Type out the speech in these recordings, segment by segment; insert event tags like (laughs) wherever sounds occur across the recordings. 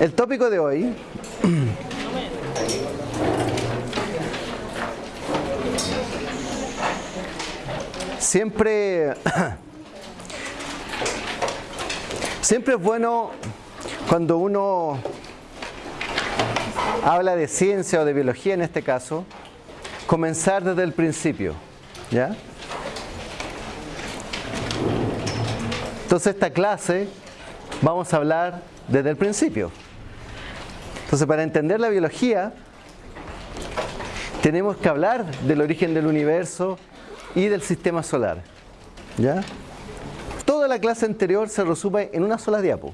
El tópico de hoy siempre (clears throat) siempre es bueno cuando uno habla de ciencia o de biología en este caso comenzar desde el principio ¿ya? entonces esta clase vamos a hablar desde el principio entonces para entender la biología tenemos que hablar del origen del universo y del sistema solar. ¿Ya? Toda la clase anterior se resume en una sola diapo,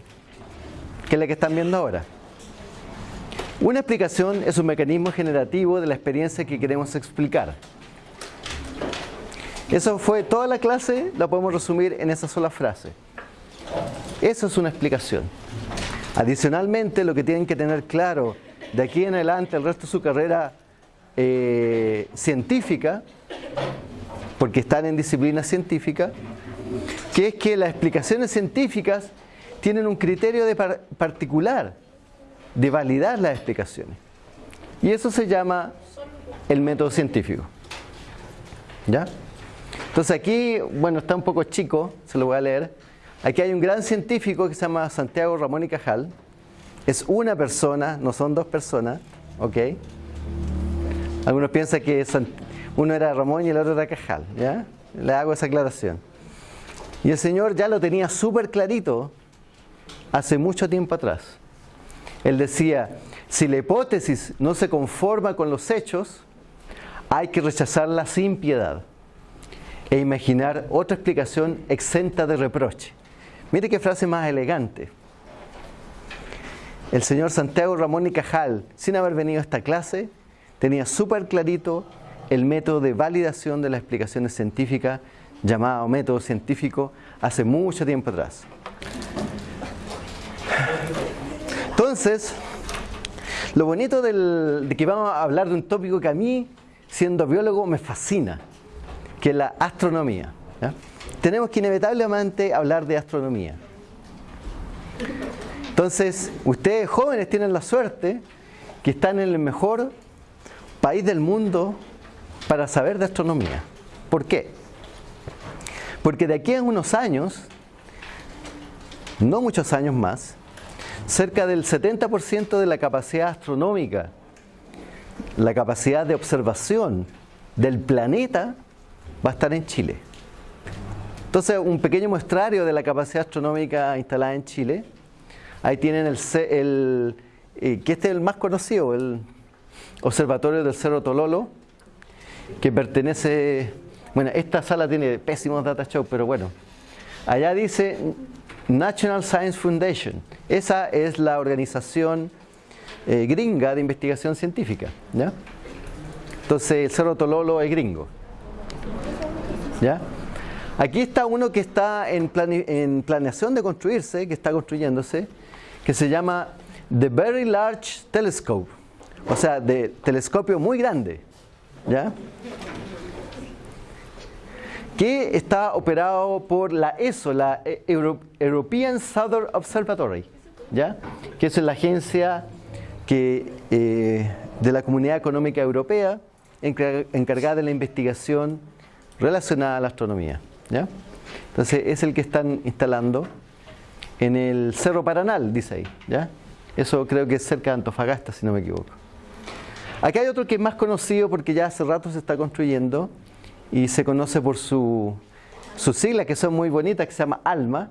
que es la que están viendo ahora. Una explicación es un mecanismo generativo de la experiencia que queremos explicar. Eso fue toda la clase, la podemos resumir en esa sola frase. Eso es una explicación. Adicionalmente, lo que tienen que tener claro de aquí en adelante, el resto de su carrera eh, científica, porque están en disciplina científica, que es que las explicaciones científicas tienen un criterio de particular de validar las explicaciones. Y eso se llama el método científico. ¿Ya? Entonces aquí, bueno, está un poco chico, se lo voy a leer. Aquí hay un gran científico que se llama Santiago Ramón y Cajal. Es una persona, no son dos personas, ¿ok? Algunos piensan que uno era Ramón y el otro era Cajal, ¿ya? Le hago esa aclaración. Y el Señor ya lo tenía súper clarito hace mucho tiempo atrás. Él decía, si la hipótesis no se conforma con los hechos, hay que rechazarla sin piedad e imaginar otra explicación exenta de reproche. Mire qué frase más elegante. El señor Santiago Ramón y Cajal, sin haber venido a esta clase, tenía súper clarito el método de validación de las explicaciones científicas llamado método científico hace mucho tiempo atrás. Entonces, lo bonito de que vamos a hablar de un tópico que a mí, siendo biólogo, me fascina, que es la astronomía. Tenemos que inevitablemente hablar de astronomía. Entonces, ustedes jóvenes tienen la suerte que están en el mejor país del mundo para saber de astronomía. ¿Por qué? Porque de aquí a unos años, no muchos años más, cerca del 70% de la capacidad astronómica, la capacidad de observación del planeta va a estar en Chile. Entonces, un pequeño muestrario de la capacidad astronómica instalada en Chile. Ahí tienen el, el eh, que este es el más conocido, el observatorio del Cerro Tololo, que pertenece, bueno, esta sala tiene pésimos data show, pero bueno, allá dice National Science Foundation, esa es la organización eh, gringa de investigación científica, ¿ya? Entonces el Cerro Tololo es gringo, ¿ya? Aquí está uno que está en, en planeación de construirse, que está construyéndose, que se llama The Very Large Telescope o sea, de telescopio muy grande, ¿ya? que está operado por la ESO, la European Southern Observatory, ¿ya? que es la agencia eh, de la Comunidad Económica Europea encargada de la investigación relacionada a la astronomía. Entonces es el que están instalando en el Cerro Paranal, dice ahí. ¿ya? Eso creo que es cerca de Antofagasta, si no me equivoco. Acá hay otro que es más conocido porque ya hace rato se está construyendo y se conoce por sus siglas que son muy bonitas, que se llama ALMA,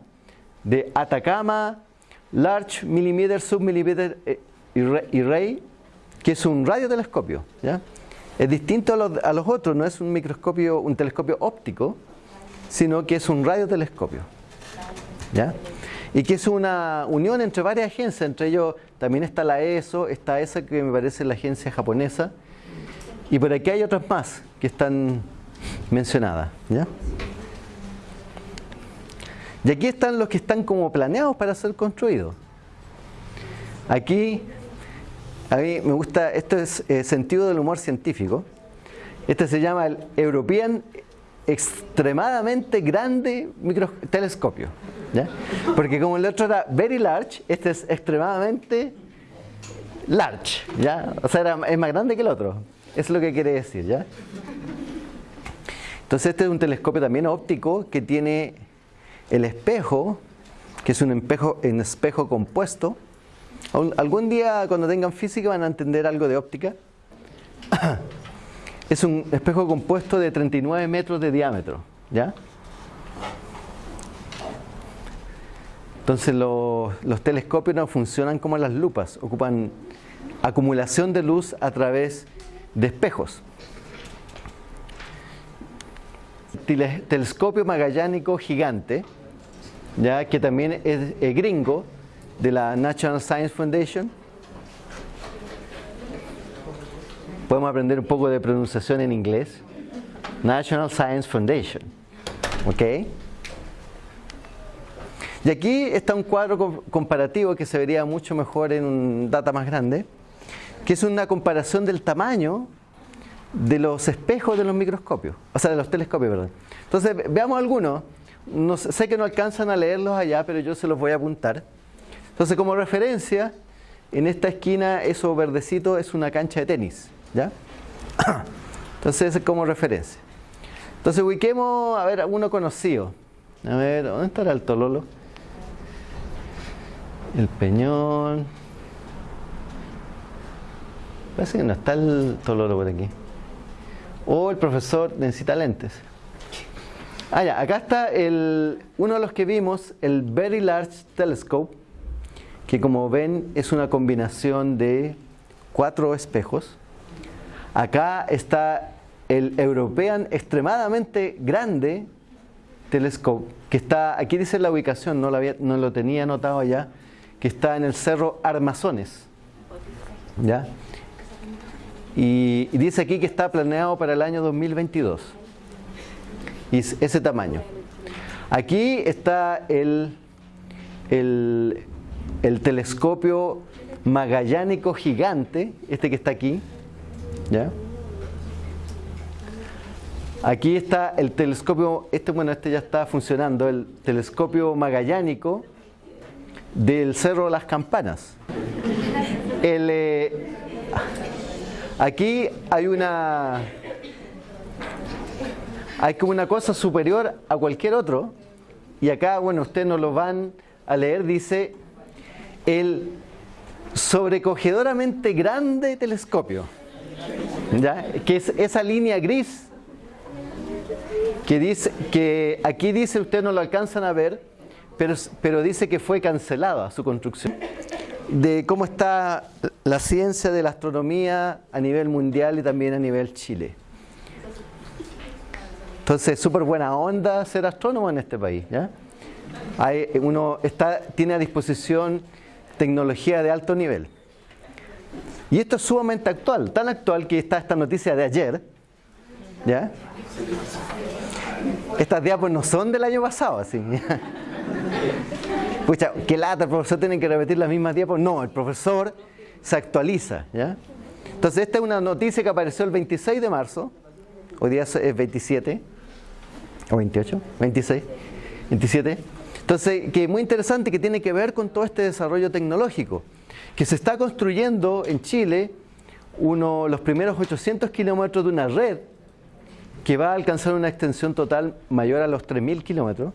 de Atacama Large Millimeter Submillimeter eh, Array, que es un radiotelescopio. ¿ya? Es distinto a los, otros, no es un microscopio, un telescopio óptico, sino que es un radiotelescopio. ¿ya? y que es una unión entre varias agencias, entre ellos también está la ESO, está esa que me parece la agencia japonesa, y por aquí hay otras más que están mencionadas. Y aquí están los que están como planeados para ser construidos. Aquí, a mí me gusta, esto es eh, sentido del humor científico. Este se llama el European extremadamente grande micro, telescopio. ¿ya? Porque como el otro era very large, este es extremadamente large. ¿ya? O sea, es más grande que el otro. Es lo que quiere decir. ¿ya? Entonces este es un telescopio también óptico que tiene el espejo, que es un espejo, un espejo compuesto. Algún día cuando tengan física van a entender algo de óptica. Es un espejo compuesto de 39 metros de diámetro. ¿ya? Entonces los, telescopios no funcionan como las lupas, ocupan acumulación de luz a través de espejos. Telescopio magallánico gigante, ya que también es, gringo de la National Science Foundation. Podemos aprender un poco de pronunciación en inglés. National Science Foundation. ¿Ok? Y aquí está un cuadro comparativo que se vería mucho mejor en un data más grande, que es una comparación del tamaño de los espejos de los microscopios, o sea, de los telescopios, perdón. Entonces, veamos algunos. No, sé que no alcanzan a leerlos allá, pero yo se los voy a apuntar. Entonces, como referencia, en esta esquina, eso verdecito es una cancha de tenis, ¿ya? Entonces, es como referencia. Entonces, ubiquemos, a ver, uno conocido. A ver, ¿dónde estará el Tololo? El Peñón. Parece que no está el Tololo por aquí o el profesor necesita lentes. Ah, acá está el, uno de los que vimos, el Very Large Telescope, que como ven es una combinación de cuatro espejos. Acá está el European extremadamente grande Telescope, que está, aquí dice la ubicación, no lo, tenía anotado allá, que está en el Cerro Armazones. ¿Ya? Y, dice aquí que está planeado para el año 2022. Y ese tamaño. Aquí está el, el telescopio magallánico gigante, este que está aquí. ¿Ya? Aquí está el telescopio, este bueno, este ya está funcionando, el telescopio magallánico del Cerro de las Campanas. El, eh, Aquí hay una hay como una cosa superior a cualquier otro y acá, bueno, ustedes no lo van a leer, dice el sobrecogedoramente grande telescopio. ¿Ya? Que es esa línea gris que dice que aquí dice ustedes no lo alcanzan a ver, pero, pero dice que fue cancelada su construcción de cómo está la ciencia de la astronomía a nivel mundial y también a nivel Chile. Entonces, súper buena onda ser astrónomo en este país. Hay, uno está, tiene a disposición tecnología de alto nivel. Y esto es sumamente actual, tan actual que está esta noticia de ayer. ¿ya? Estas diapos no son del año pasado, así. Pucha, qué lata, el profesor tiene que repetir las mismas tiempos. No, el profesor se actualiza. ¿ya? Entonces, esta es una noticia que apareció el 26 de marzo. Hoy día es 27. ¿O 28? 26. 27. Entonces, que es muy interesante que tiene que ver con todo este desarrollo tecnológico. Que se está construyendo en Chile uno, los primeros 800 kilómetros de una red que va a alcanzar una extensión total mayor a los 3.000 kilómetros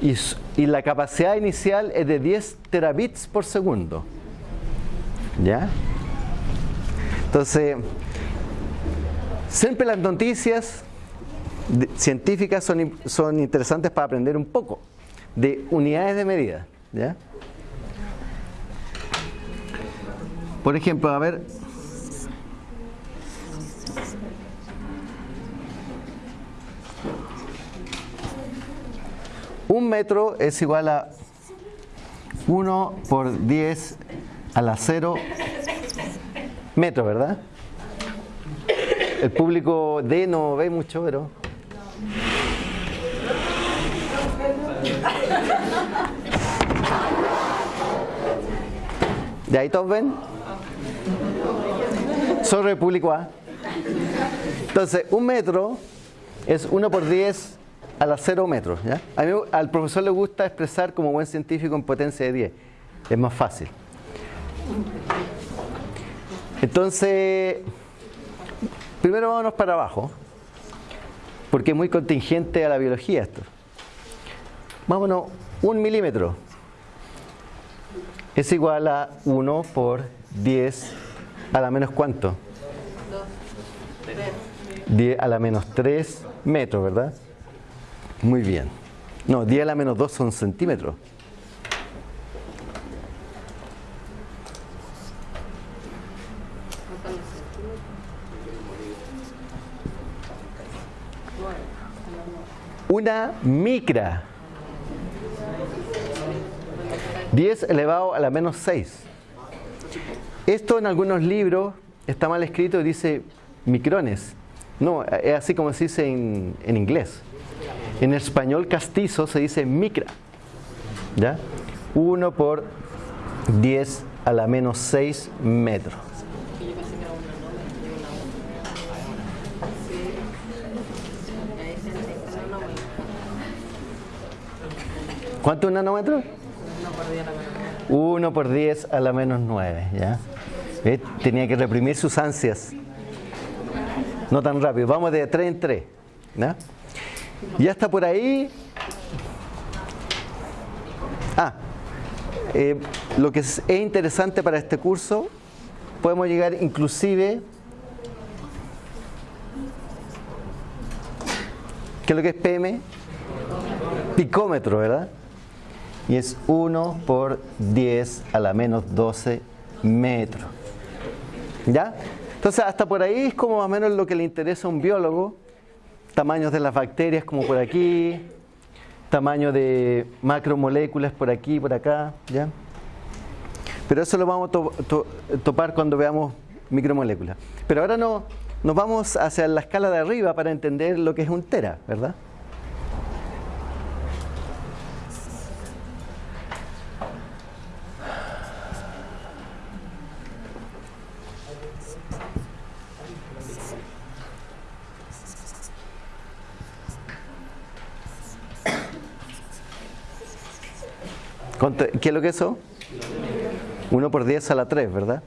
y, la capacidad inicial es de 10 terabits por segundo. ¿Ya? Entonces, siempre las noticias científicas son, son interesantes para aprender un poco de unidades de medida. ¿ya? Por ejemplo, a ver, Un metro es igual a 1 por 10 a la 0 metros, ¿verdad? El público D no ve mucho, pero... ¿De ahí todos ven? Sobre el público A. Entonces, un metro es 1 por 10 a la 0 metros. ¿ya? A mí, al profesor le gusta expresar como buen científico en potencia de 10. Es más fácil. Entonces, primero vámonos para abajo, porque es muy contingente a la biología esto. Vámonos, un milímetro es igual a 1 por 10 a la menos cuánto? 10 a la menos 3 metros, ¿verdad? Muy bien. No, 10 a la menos 2 son centímetros. Una micra. 10 elevado a la menos 6. Esto en algunos libros está mal escrito y dice micrones. No, es así como se dice en, en inglés. En español castizo se dice micra. ¿Ya? 1 por 10 a la menos 6 metros. ¿Cuánto es un nanómetro? 1 por 10 a la menos 9. ¿ya? ¿Ve? Tenía que reprimir sus ansias. No tan rápido. Vamos de 3 en 3. ¿ya? Ya está por ahí. Ah, eh, lo que es, es interesante para este curso, podemos llegar inclusive ¿Qué es lo que es PM? Picómetro, ¿verdad? Y es 1 por 10 a la menos 12 metros. ¿Ya? Entonces, hasta por ahí es como más o menos lo que le interesa a un biólogo. Tamaños de las bacterias como por aquí, tamaño de macromoléculas por aquí, por acá, ¿ya? Pero eso lo vamos a to to topar cuando veamos micromoléculas. Pero ahora no, nos vamos hacia la escala de arriba para entender lo que es un tera, ¿verdad? ¿Qué es lo que es eso? 1 por 10 a la 3, ¿verdad?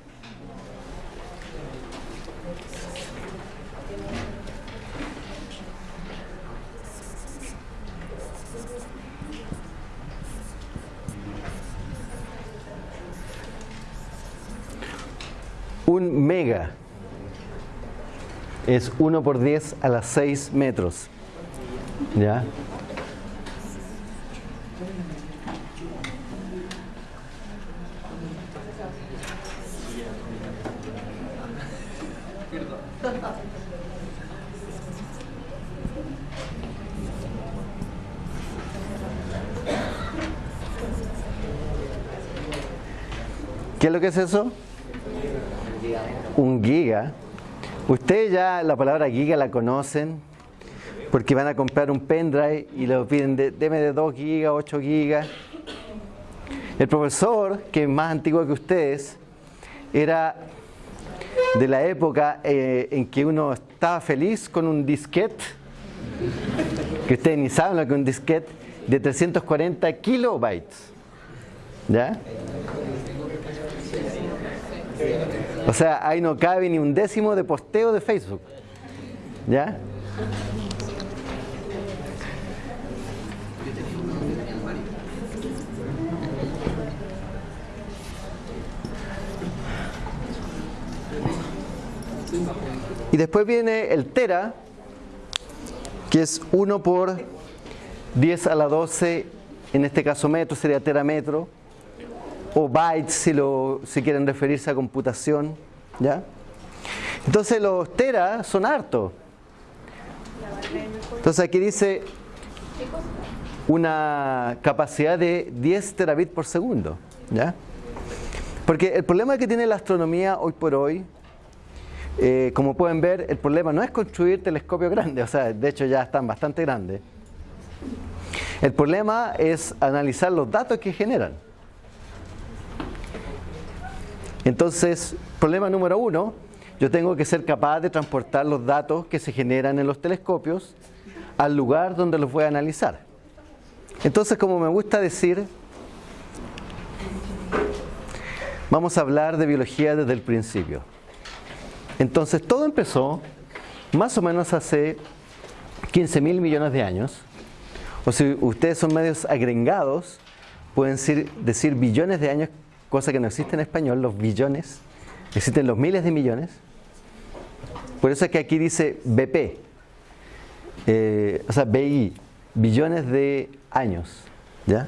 Un mega es 1 por 10 a las 6 metros. ¿Ya? Lo que es eso? Un giga. Ustedes ya la palabra giga la conocen porque van a comprar un pendrive y lo piden, de, de 2 gigas, 8 gigas. El profesor, que es más antiguo que ustedes, era de la época eh, en que uno estaba feliz con un disquete, que ustedes ni saben lo que es un disquete, de 340 kilobytes. ¿Ya? O sea, ahí no cabe ni un décimo de posteo de Facebook. ¿Ya? Y después viene el tera, que es 1 por 10 a la 12, en este caso metro, sería terametro, o bytes si, lo, si quieren referirse a computación. ¿ya? Entonces los teras son hartos. Entonces aquí dice una capacidad de 10 terabits por segundo. ¿ya? Porque el problema que tiene la astronomía hoy por hoy, eh, como pueden ver, el problema no es construir telescopios grandes, o sea, de hecho ya están bastante grandes. El problema es analizar los datos que generan. Entonces, problema número uno, yo tengo que ser capaz de transportar los datos que se generan en los telescopios al lugar donde los voy a analizar. Entonces, como me gusta decir, vamos a hablar de biología desde el principio. Entonces, todo empezó más o menos hace 15 mil millones de años. O si ustedes son medios agregados, pueden decir, decir billones de años, cosa que no existe en español, los billones. Existen los miles de millones. Por eso es que aquí dice BP, eh, o sea, BI, billones de años. ¿ya?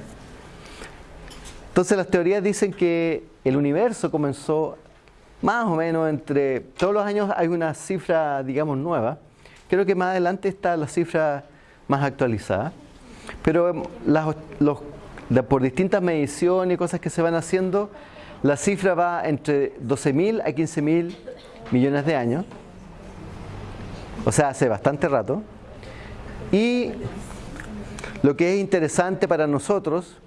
Entonces las teorías dicen que el universo comenzó más o menos entre, todos los años hay una cifra, digamos, nueva. Creo que más adelante está la cifra más actualizada. Pero em, los, por distintas mediciones y cosas que se van haciendo, la cifra va entre 12.000 a 15.000 millones de años. O sea, hace bastante rato. Y lo que es interesante para nosotros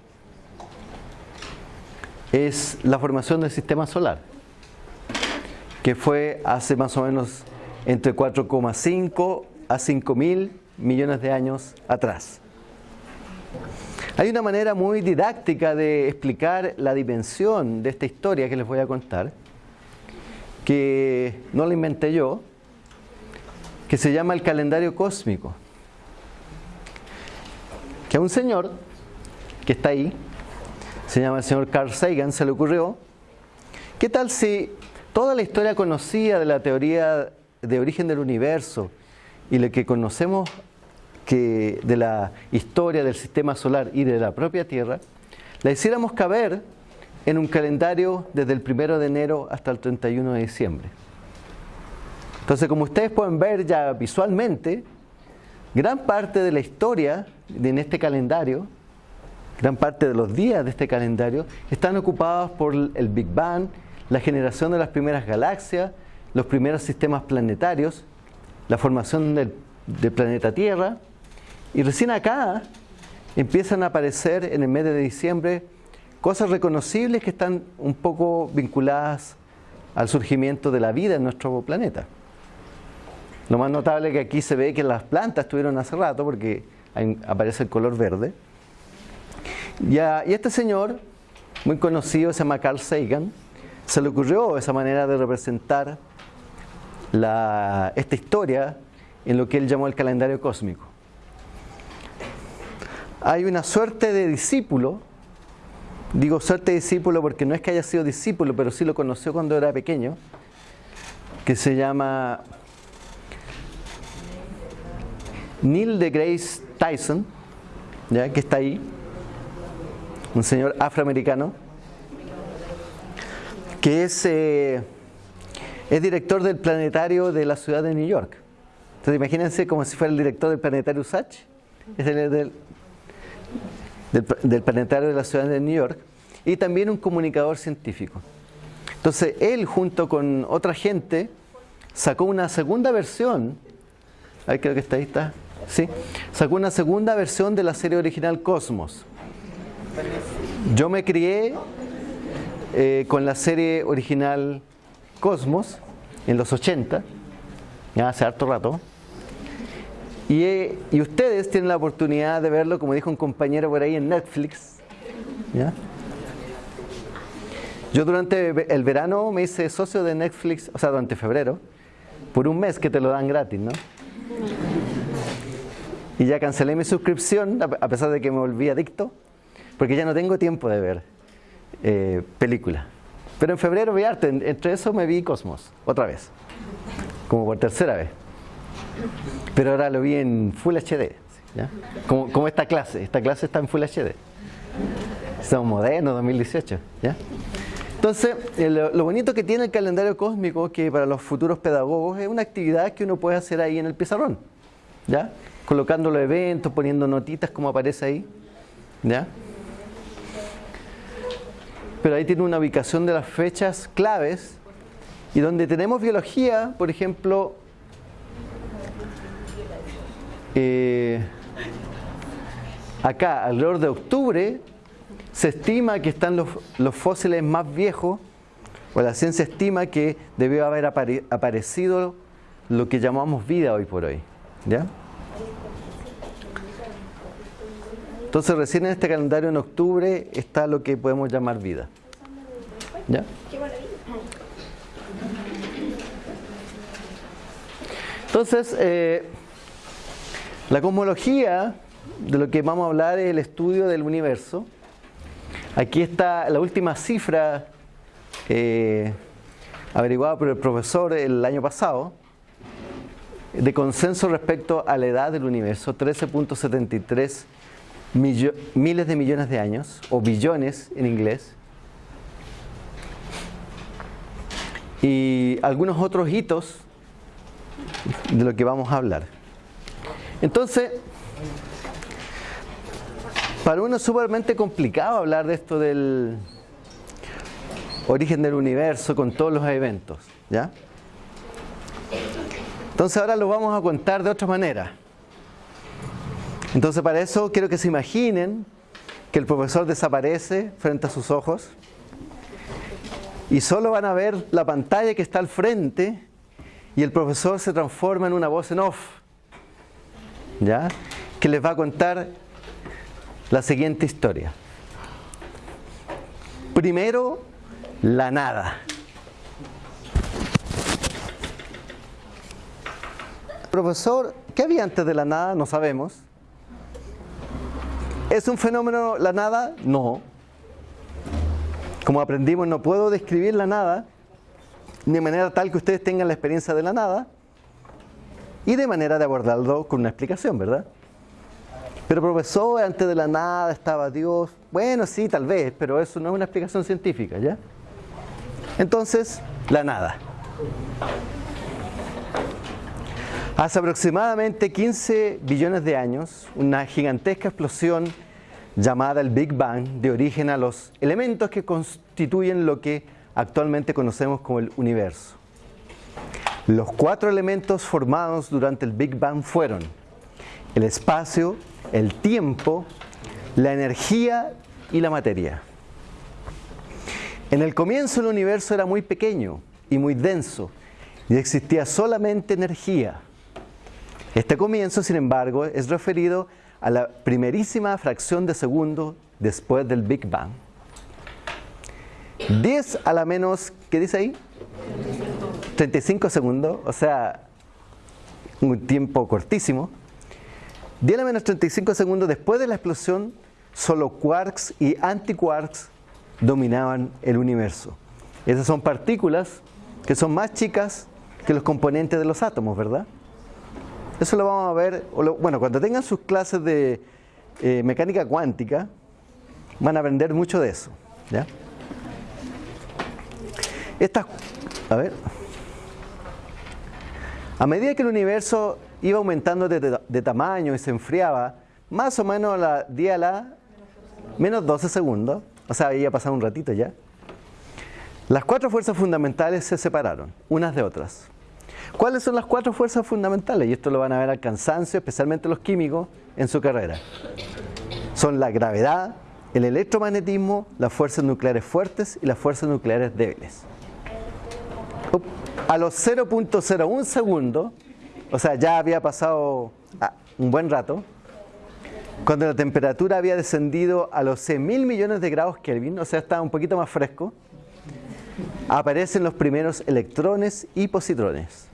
es la formación del sistema solar, que fue hace más o menos entre 4,5 a 5 mil millones de años atrás. Hay una manera muy didáctica de explicar la dimensión de esta historia que les voy a contar, que no la inventé yo, que se llama el calendario cósmico. Que a un señor que está ahí, se llama el señor Carl Sagan, se le ocurrió, ¿qué tal si toda la historia conocida de la teoría de origen del universo y lo que conocemos que de la historia del sistema solar y de la propia Tierra, la hiciéramos caber en un calendario desde el 1 de enero hasta el 31 de diciembre? Entonces, como ustedes pueden ver ya visualmente, gran parte de la historia en este calendario, gran parte de los días de este calendario, están ocupados por el Big Bang, la generación de las primeras galaxias, los primeros sistemas planetarios, la formación del, del planeta Tierra, y recién acá empiezan a aparecer en el mes de diciembre cosas reconocibles que están un poco vinculadas al surgimiento de la vida en nuestro planeta. Lo más notable es que aquí se ve que las plantas estuvieron hace rato porque aparece el color verde. Y, y este señor, muy conocido, se llama Carl Sagan, se le ocurrió esa manera de representar esta historia en lo que él llamó el calendario cósmico. Hay una suerte de discípulo, digo suerte de discípulo porque no es que haya sido discípulo, pero sí lo conoció cuando era pequeño, que se llama Neil de Grace Tyson, ¿ya? que está ahí, un señor afroamericano, que es, eh, es director del planetario de la ciudad de New York. Entonces imagínense como si fuera el director del planetario USACH, es el del, del, planetario de la ciudad de New York, y también un comunicador científico. Entonces él junto con otra gente sacó una segunda versión, ahí creo que está ahí, está, ¿sí? Sacó una segunda versión de la serie original Cosmos. Yo me crié eh, con la serie original Cosmos en los 80, ya hace harto rato. Y, y, ustedes tienen la oportunidad de verlo, como dijo un compañero por ahí en Netflix. Yo durante el verano me hice socio de Netflix, o sea, durante febrero, por un mes que te lo dan gratis, ¿no? Y ya cancelé mi suscripción, a pesar de que me volví adicto, porque ya no tengo tiempo de ver eh, películas. Pero en febrero vi arte, entre eso me vi Cosmos, otra vez, como por tercera vez. Pero ahora lo vi en Full HD, Como, como, esta clase, esta clase está en Full HD. Somos modernos, 2018, ¿ya? Entonces, eh, lo, bonito que tiene el calendario cósmico, que para los futuros pedagogos es una actividad que uno puede hacer ahí en el pizarrón, ¿ya? colocando los eventos, poniendo notitas como aparece ahí. ¿Ya? Pero ahí tiene una ubicación de las fechas claves y donde tenemos biología, por ejemplo, eh, acá, alrededor de octubre, se estima que están los, los, fósiles más viejos, o la ciencia estima que debió haber aparecido lo que llamamos vida hoy por hoy. ¿Ya? Entonces recién en este calendario en octubre está lo que podemos llamar vida. ¿Ya? Entonces, eh, la cosmología de lo que vamos a hablar es el estudio del universo. Aquí está la última cifra eh, averiguada por el profesor el año pasado de consenso respecto a la edad del universo, 13.73 miles de millones de años, o billones en inglés. Y algunos otros hitos de lo que vamos a hablar. Entonces, para uno es sumamente complicado hablar de esto del origen del universo con todos los eventos, ¿ya? Entonces ahora lo vamos a contar de otra manera. Entonces para eso quiero que se imaginen que el profesor desaparece frente a sus ojos y solo van a ver la pantalla que está al frente y el profesor se transforma en una voz en off, ¿ya? Que les va a contar la siguiente historia. Primero, la nada. Profesor, ¿qué había antes de la nada? No sabemos. ¿Es un fenómeno la nada? No. Como aprendimos, no puedo describir la nada de manera tal que ustedes tengan la experiencia de la nada y de manera de abordarlo con una explicación, ¿verdad? Pero profesor, antes de la nada estaba Dios. Bueno, sí, tal vez, pero eso no es una explicación científica, ¿ya? Entonces, la nada. Hace aproximadamente 15 billones de años, una gigantesca explosión llamada el Big Bang dio origen a los elementos que constituyen lo que actualmente conocemos como el universo. Los cuatro elementos formados durante el Big Bang fueron el espacio, el tiempo, la energía y la materia. En el comienzo el universo era muy pequeño y muy denso y existía solamente energía. Este comienzo, sin embargo, es referido a la primerísima fracción de segundo después del Big Bang. 10 a la menos, ¿qué dice ahí? 35 segundos, o sea, un tiempo cortísimo. 10 a la menos 35 segundos después de la explosión, solo quarks y antiquarks dominaban el universo. Esas son partículas que son más chicas que los componentes de los átomos, ¿verdad? Eso lo vamos a ver, bueno, cuando tengan sus clases de eh, mecánica cuántica, van a aprender mucho de eso. ¿ya? Estas, a ver, a medida que el universo iba aumentando de, tamaño y se enfriaba, más o menos a la 10 a la menos 12 segundos, o sea, había pasado un ratito ya, las cuatro fuerzas fundamentales se separaron, unas de otras. ¿Cuáles son las cuatro fuerzas fundamentales? Y esto lo van a ver al cansancio, especialmente los químicos, en su carrera. Son la gravedad, el electromagnetismo, las fuerzas nucleares fuertes y las fuerzas nucleares débiles. A los 0.01 segundos, o sea, ya había pasado ah, un buen rato, cuando la temperatura había descendido a los 100.000 millones de grados Kelvin, o sea, estaba un poquito más fresco, aparecen los primeros electrones y positrones.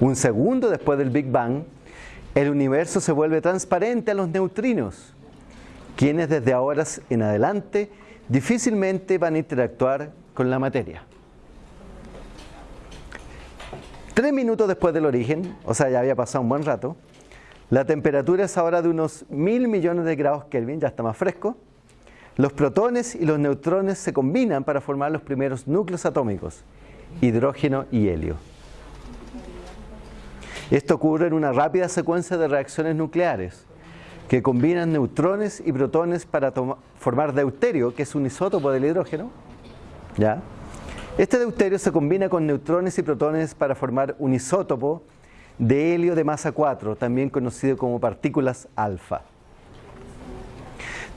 Un segundo después del Big Bang, el universo se vuelve transparente a los neutrinos, quienes desde ahora en adelante difícilmente van a interactuar con la materia. Tres minutos después del origen, o sea, ya había pasado un buen rato, la temperatura es ahora de unos mil millones de grados Kelvin, ya está más fresco. Los protones y los neutrones se combinan para formar los primeros núcleos atómicos, hidrógeno y helio. Esto ocurre en una rápida secuencia de reacciones nucleares que combinan neutrones y protones para formar deuterio, que es un isótopo del hidrógeno. ¿Ya? Este deuterio se combina con neutrones y protones para formar un isótopo de helio de masa 4, también conocido como partículas alfa.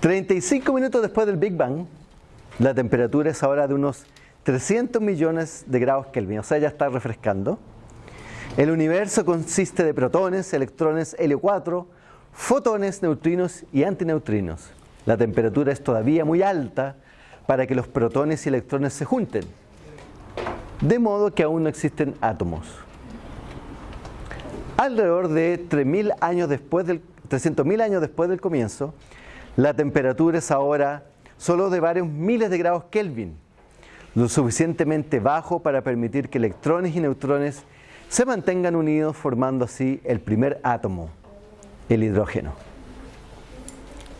35 minutos después del Big Bang, la temperatura es ahora de unos 300 millones de grados Kelvin, o sea, ya está refrescando. El universo consiste de protones, electrones, helio 4, fotones, neutrinos y antineutrinos. La temperatura es todavía muy alta para que los protones y electrones se junten, de modo que aún no existen átomos. Alrededor de 3.000 años después del 300.000 años después del comienzo, la temperatura es ahora solo de varios miles de grados Kelvin, lo suficientemente bajo para permitir que electrones y neutrones se mantengan unidos formando así el primer átomo, el hidrógeno.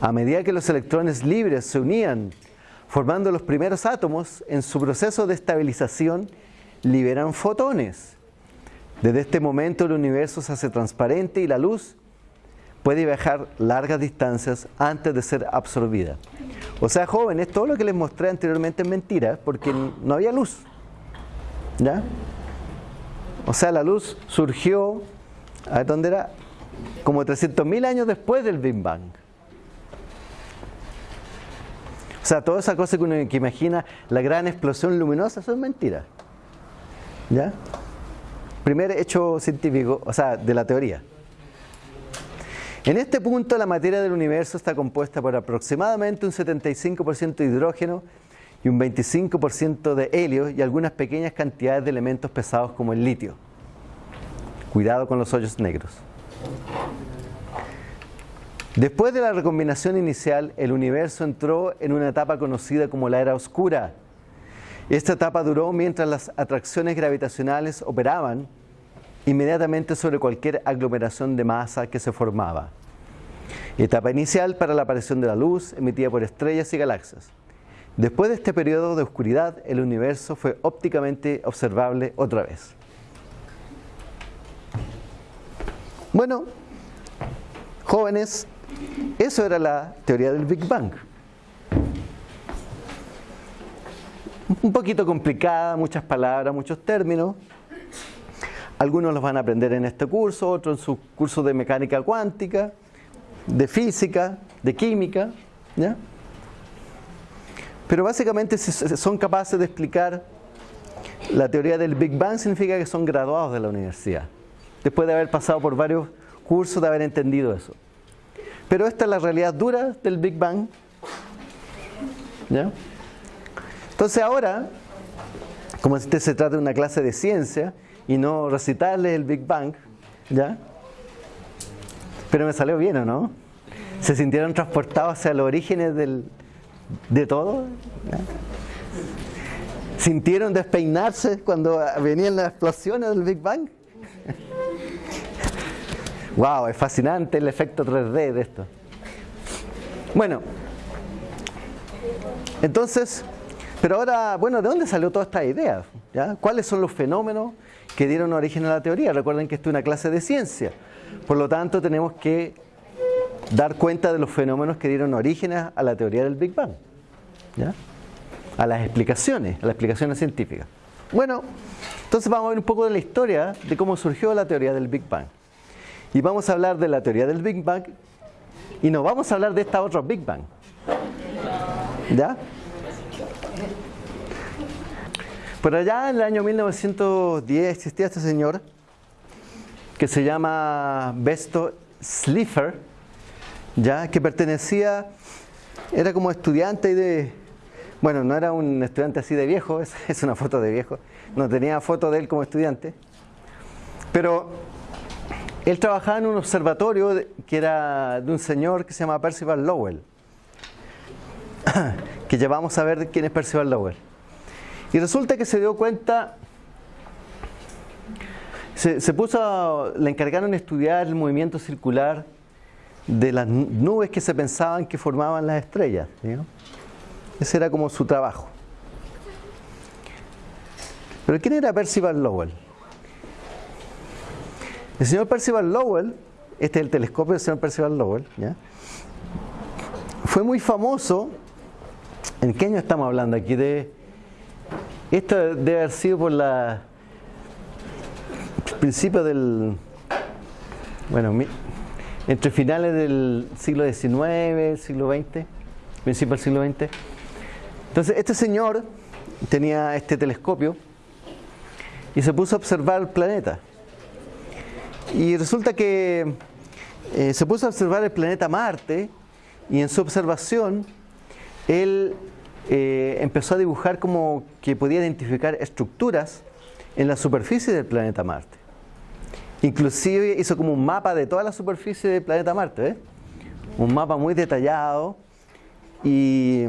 A medida que los electrones libres se unían formando los primeros átomos, en su proceso de estabilización liberan fotones. Desde este momento el universo se hace transparente y la luz puede viajar largas distancias antes de ser absorbida. O sea, jóvenes, todo lo que les mostré anteriormente es mentira, porque no había luz. ¿Ya? O sea, la luz surgió, a dónde era, como 300.000 años después del Big Bang. O sea, toda esa cosa que uno que imagina, la gran explosión luminosa, eso es mentira. ¿Ya? Primer hecho científico, o sea, de la teoría. En este punto la materia del universo está compuesta por aproximadamente un 75% de hidrógeno y un 25% de helio y algunas pequeñas cantidades de elementos pesados como el litio. Cuidado con los hoyos negros. Después de la recombinación inicial, el universo entró en una etapa conocida como la era oscura. Esta etapa duró mientras las atracciones gravitacionales operaban inmediatamente sobre cualquier aglomeración de masa que se formaba. Etapa inicial para la aparición de la luz emitida por estrellas y galaxias. Después de este periodo de oscuridad, el universo fue ópticamente observable otra vez. Bueno, jóvenes, eso era la teoría del Big Bang. Un poquito complicada, muchas palabras, muchos términos, algunos los van a aprender en este curso, otros en su curso de mecánica cuántica, de física, de química. Pero básicamente si son capaces de explicar la teoría del Big Bang significa que son graduados de la universidad. Después de haber pasado por varios cursos, de haber entendido eso. Pero esta es la realidad dura del Big Bang. ¿ya? Entonces ahora, como este se trata de una clase de ciencia, y no recitarles el Big Bang, ¿ya? Pero me salió bien, ¿o no? ¿Se sintieron transportados hacia los orígenes del, de todo? ¿Sintieron despeinarse cuando venían las explosiones del Big Bang? (laughs) wow, es fascinante el efecto 3D de esto. Bueno, entonces, pero ahora, bueno, ¿de dónde salió toda esta idea? ¿Cuáles son los fenómenos que dieron origen a la teoría. Recuerden que esto es una clase de ciencia. Por lo tanto, tenemos que dar cuenta de los fenómenos que dieron origen a la teoría del Big Bang. A las explicaciones, a las explicaciones científicas. Bueno, entonces vamos a ver un poco de la historia de cómo surgió la teoría del Big Bang. Y vamos a hablar de la teoría del Big Bang y no vamos a hablar de esta otra Big Bang. ¿Ya? Por allá en el año 1910 existía este señor que se llama Besto Slipher, ya que pertenecía, era como estudiante de, bueno, no era un estudiante así de viejo, es, (laughs) es una foto de viejo, no tenía foto de él como estudiante, pero él trabajaba en un observatorio que era de un señor que se llama Percival Lowell, (coughs) que llevamos a ver quién es Percival Lowell. Y resulta que se dio cuenta, se, puso, le encargaron estudiar el movimiento circular de las nubes que se pensaban que formaban las estrellas. Ese era como su trabajo. Pero ¿quién era Percival Lowell? El señor Percival Lowell, este es el telescopio del señor Percival Lowell, fue muy famoso. ¿En qué año estamos hablando aquí? De esto debe haber sido por la principio del bueno entre finales del siglo XIX, siglo XX, principio del siglo XX. Entonces este señor tenía este telescopio y se puso a observar el planeta. Y resulta que eh, se puso a observar el planeta Marte y en su observación él eh, empezó a dibujar como que podía identificar estructuras en la superficie del planeta Marte. Inclusive hizo como un mapa de toda la superficie del planeta Marte, ¿eh? un mapa muy detallado y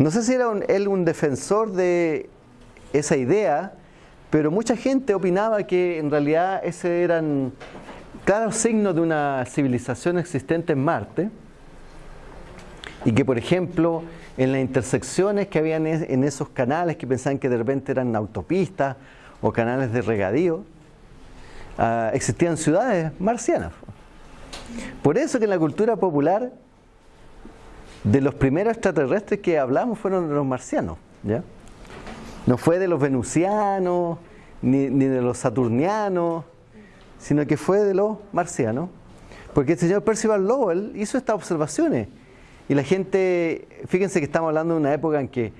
no sé si era él un defensor de esa idea, pero mucha gente opinaba que en realidad ese eran claros signos de una civilización existente en Marte y que por ejemplo en las intersecciones que habían en esos canales que pensaban que de repente eran autopistas o canales de regadío, ah, existían ciudades marcianas. Por eso que en la cultura popular de los primeros extraterrestres que hablamos fueron los marcianos. ¿ya? No fue de los venusianos, ni, de los saturnianos, sino que fue de los marcianos. Porque el señor Percival Lowell hizo estas observaciones. Y la gente, fíjense que estamos hablando de una época en que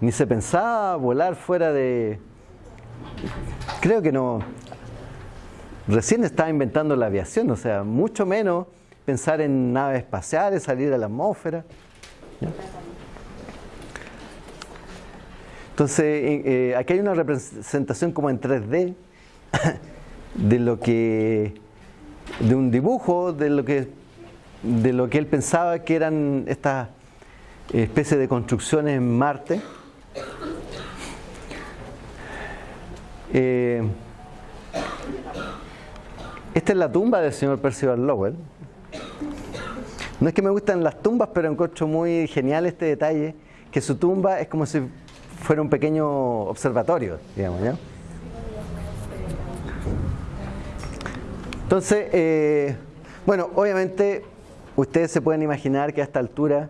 ni se pensaba volar fuera de... Creo que no... Recién estaba inventando la aviación, o sea, mucho menos pensar en naves espaciales, salir a la atmósfera. Entonces, eh, aquí hay una representación como en 3D (laughs) de lo que, de un dibujo de lo que, de lo que él pensaba que eran estas especies de construcciones en Marte. Eh, esta es la tumba del señor Percival Lowell. No es que me gustan las tumbas, pero encuentro muy genial este detalle, que su tumba es como si fuera un pequeño observatorio, digamos, ¿ya? Entonces, eh, bueno, obviamente ustedes se pueden imaginar que a esta altura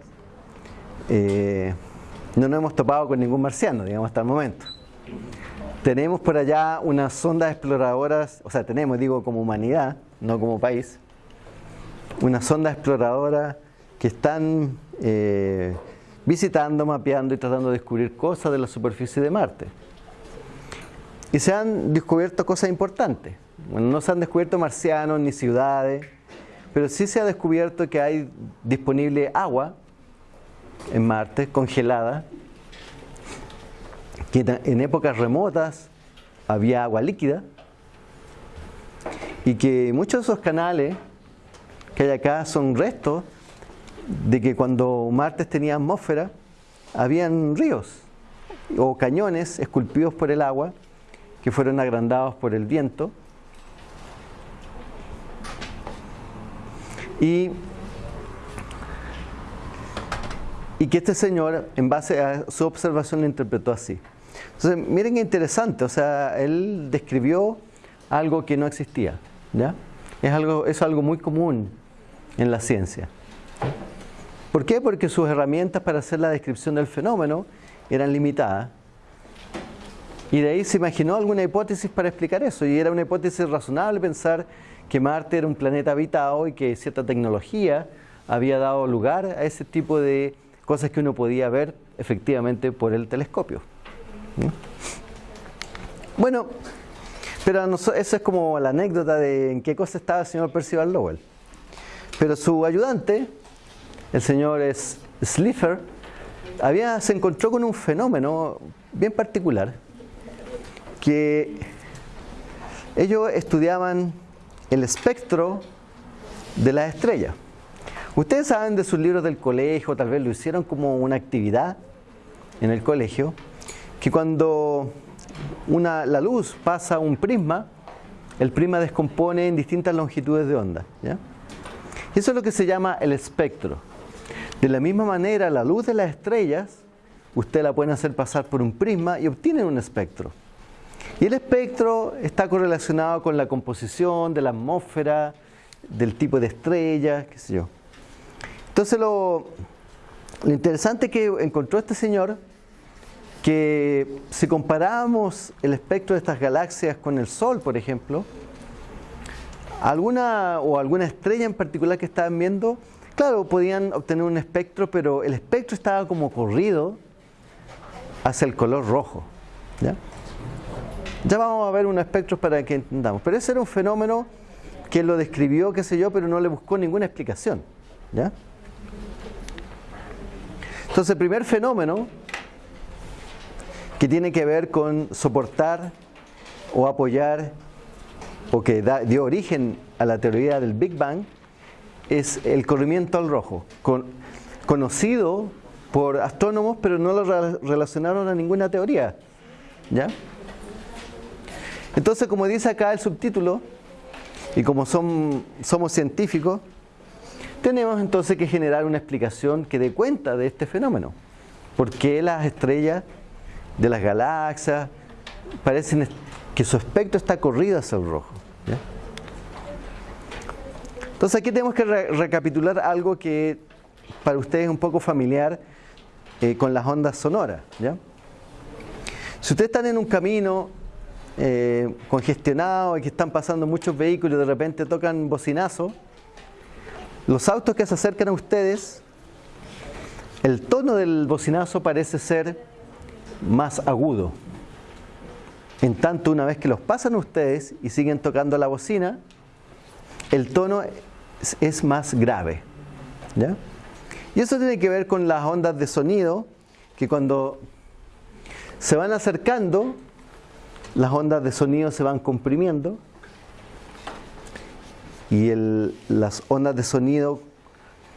eh, no nos hemos topado con ningún marciano, digamos, hasta el momento. Tenemos por allá unas sondas exploradoras, o sea, tenemos, digo, como humanidad, no como país, una sonda exploradora que están eh, visitando, mapeando y tratando de descubrir cosas de la superficie de Marte. Y se han descubierto cosas importantes. Bueno, no se han descubierto marcianos ni ciudades, pero sí se ha descubierto que hay disponible agua en Marte, congelada, que en épocas remotas había agua líquida y que muchos de esos canales que hay acá son restos de que cuando Marte tenía atmósfera, habían ríos o cañones esculpidos por el agua que fueron agrandados por el viento. Y, y que este señor, en base a su observación, lo interpretó así. Entonces, miren qué interesante, o sea, él describió algo que no existía, ¿ya? Es algo, es algo muy común en la ciencia. ¿Por qué? Porque sus herramientas para hacer la descripción del fenómeno eran limitadas. Y de ahí se imaginó alguna hipótesis para explicar eso. Y era una hipótesis razonable pensar que Marte era un planeta habitado y que cierta tecnología había dado lugar a ese tipo de cosas que uno podía ver efectivamente por el telescopio. ¿Mm? Bueno, pero eso es como la anécdota de en qué cosa estaba el señor Percival Lowell. Pero su ayudante, el señor Slipher, había, se encontró con un fenómeno bien particular, que ellos estudiaban el espectro de las estrellas. Ustedes saben de sus libros del colegio, tal vez lo hicieron como una actividad en el colegio, que cuando una, la luz pasa un prisma, el prisma descompone en distintas longitudes de onda. ¿ya? Eso es lo que se llama el espectro. De la misma manera, la luz de las estrellas, usted la puede hacer pasar por un prisma y obtiene un espectro. Y el espectro está correlacionado con la composición de la atmósfera, del tipo de estrella, qué sé yo. Entonces lo, lo interesante que encontró este señor, que si comparamos el espectro de estas galaxias con el Sol, por ejemplo, alguna o alguna estrella en particular que estaban viendo, claro, podían obtener un espectro, pero el espectro estaba como corrido hacia el color rojo. Ya vamos a ver unos espectros para que entendamos. Pero ese era un fenómeno que lo describió, qué sé yo, pero no le buscó ninguna explicación. ¿Ya? Entonces, el primer fenómeno que tiene que ver con soportar o apoyar o que dio origen a la teoría del Big Bang es el corrimiento al rojo, conocido por astrónomos, pero no lo relacionaron a ninguna teoría. ¿Ya? Entonces, como dice acá el subtítulo, y como somos científicos, tenemos entonces que generar una explicación que dé cuenta de este fenómeno. ¿Por qué las estrellas de las galaxias parecen que su espectro está corrido hacia el rojo? Entonces aquí tenemos que recapitular algo que para ustedes es un poco familiar eh, con las ondas sonoras. Si ustedes están en un camino eh, congestionado y que están pasando muchos vehículos y de repente tocan bocinazo, los autos que se acercan a ustedes, el tono del bocinazo parece ser más agudo. En tanto, una vez que los pasan ustedes y siguen tocando la bocina, el tono es, más grave. Y eso tiene que ver con las ondas de sonido, que cuando se van acercando, las ondas de sonido se van comprimiendo y las ondas de sonido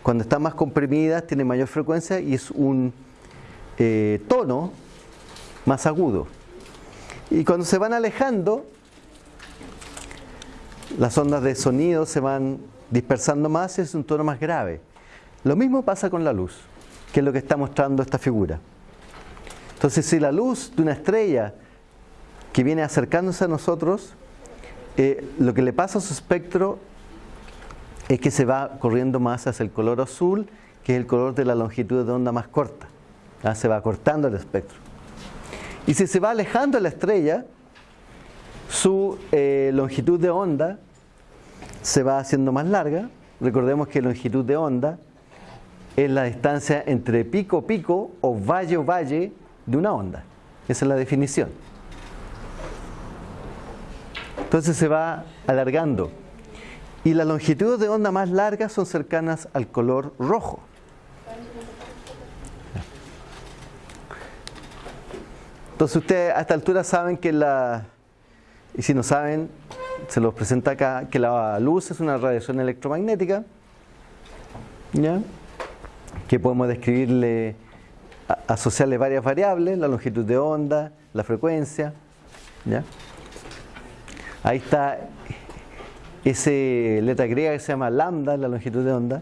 cuando están más comprimidas tienen mayor frecuencia y es un eh, tono más agudo. Y cuando se van alejando, las ondas de sonido se van dispersando más y es un tono más grave. Lo mismo pasa con la luz, que es lo que está mostrando esta figura. Entonces, si la luz de una estrella que viene acercándose a nosotros, eh, lo que le pasa a su espectro es que se va corriendo más hacia el color azul, que es el color de la longitud de onda más corta. ¿ah? Se va cortando el espectro. Y si se va alejando la estrella, su eh, longitud de onda se va haciendo más larga. Recordemos que longitud de onda es la distancia entre pico pico o valle o valle de una onda. Esa es la definición. Entonces se va alargando. Y las longitudes de onda más largas son cercanas al color rojo. Entonces ustedes a esta altura saben que la, y si no saben, se los presenta acá, que la luz es una radiación electromagnética, ¿ya? que podemos describirle, asociarle varias variables, la longitud de onda, la frecuencia. ¿ya? Ahí está esa letra griega que se llama lambda, la longitud de onda.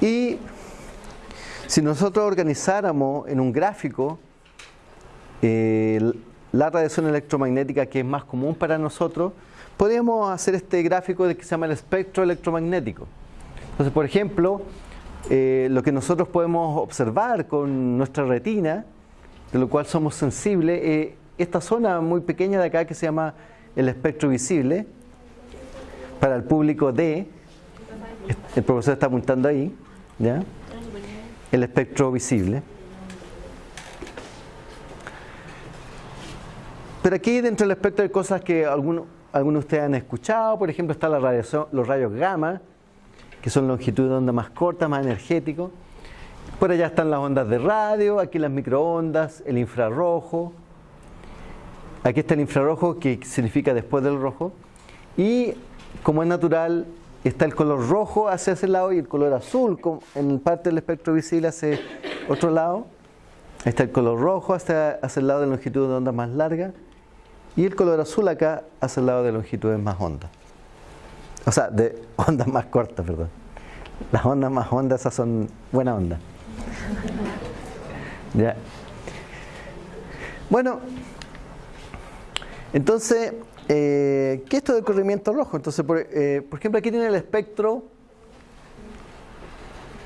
Y si nosotros organizáramos en un gráfico eh, la radiación electromagnética que es más común para nosotros, podríamos hacer este gráfico de que se llama el espectro electromagnético. Entonces, por ejemplo, eh, lo que nosotros podemos observar con nuestra retina, de lo cual somos sensibles, es esta zona muy pequeña de acá que se llama el espectro visible, para el público D, el profesor está apuntando ahí, ¿ya? El espectro visible. Pero aquí dentro del espectro hay cosas que algunos, algunos de ustedes han escuchado, por ejemplo está la radiación, los rayos gamma, que son longitudes de onda más cortas, más energéticos. Por allá están las ondas de radio, aquí las microondas, el infrarrojo. Aquí está el infrarrojo que significa después del rojo. Y como es natural, está el color rojo hacia ese lado y el color azul en parte del espectro visible hacia otro lado. Está el color rojo hacia, hacia el lado de longitud de onda más larga y el color azul acá hacia el lado de longitudes más hondas. O sea, de (laughs) ondas más cortas, perdón. Las ondas más hondas esas son buena onda. (laughs) ¿Ya? Bueno, entonces eh, ¿Qué es esto del corrimiento rojo? Entonces, eh, por, ejemplo, aquí tiene el espectro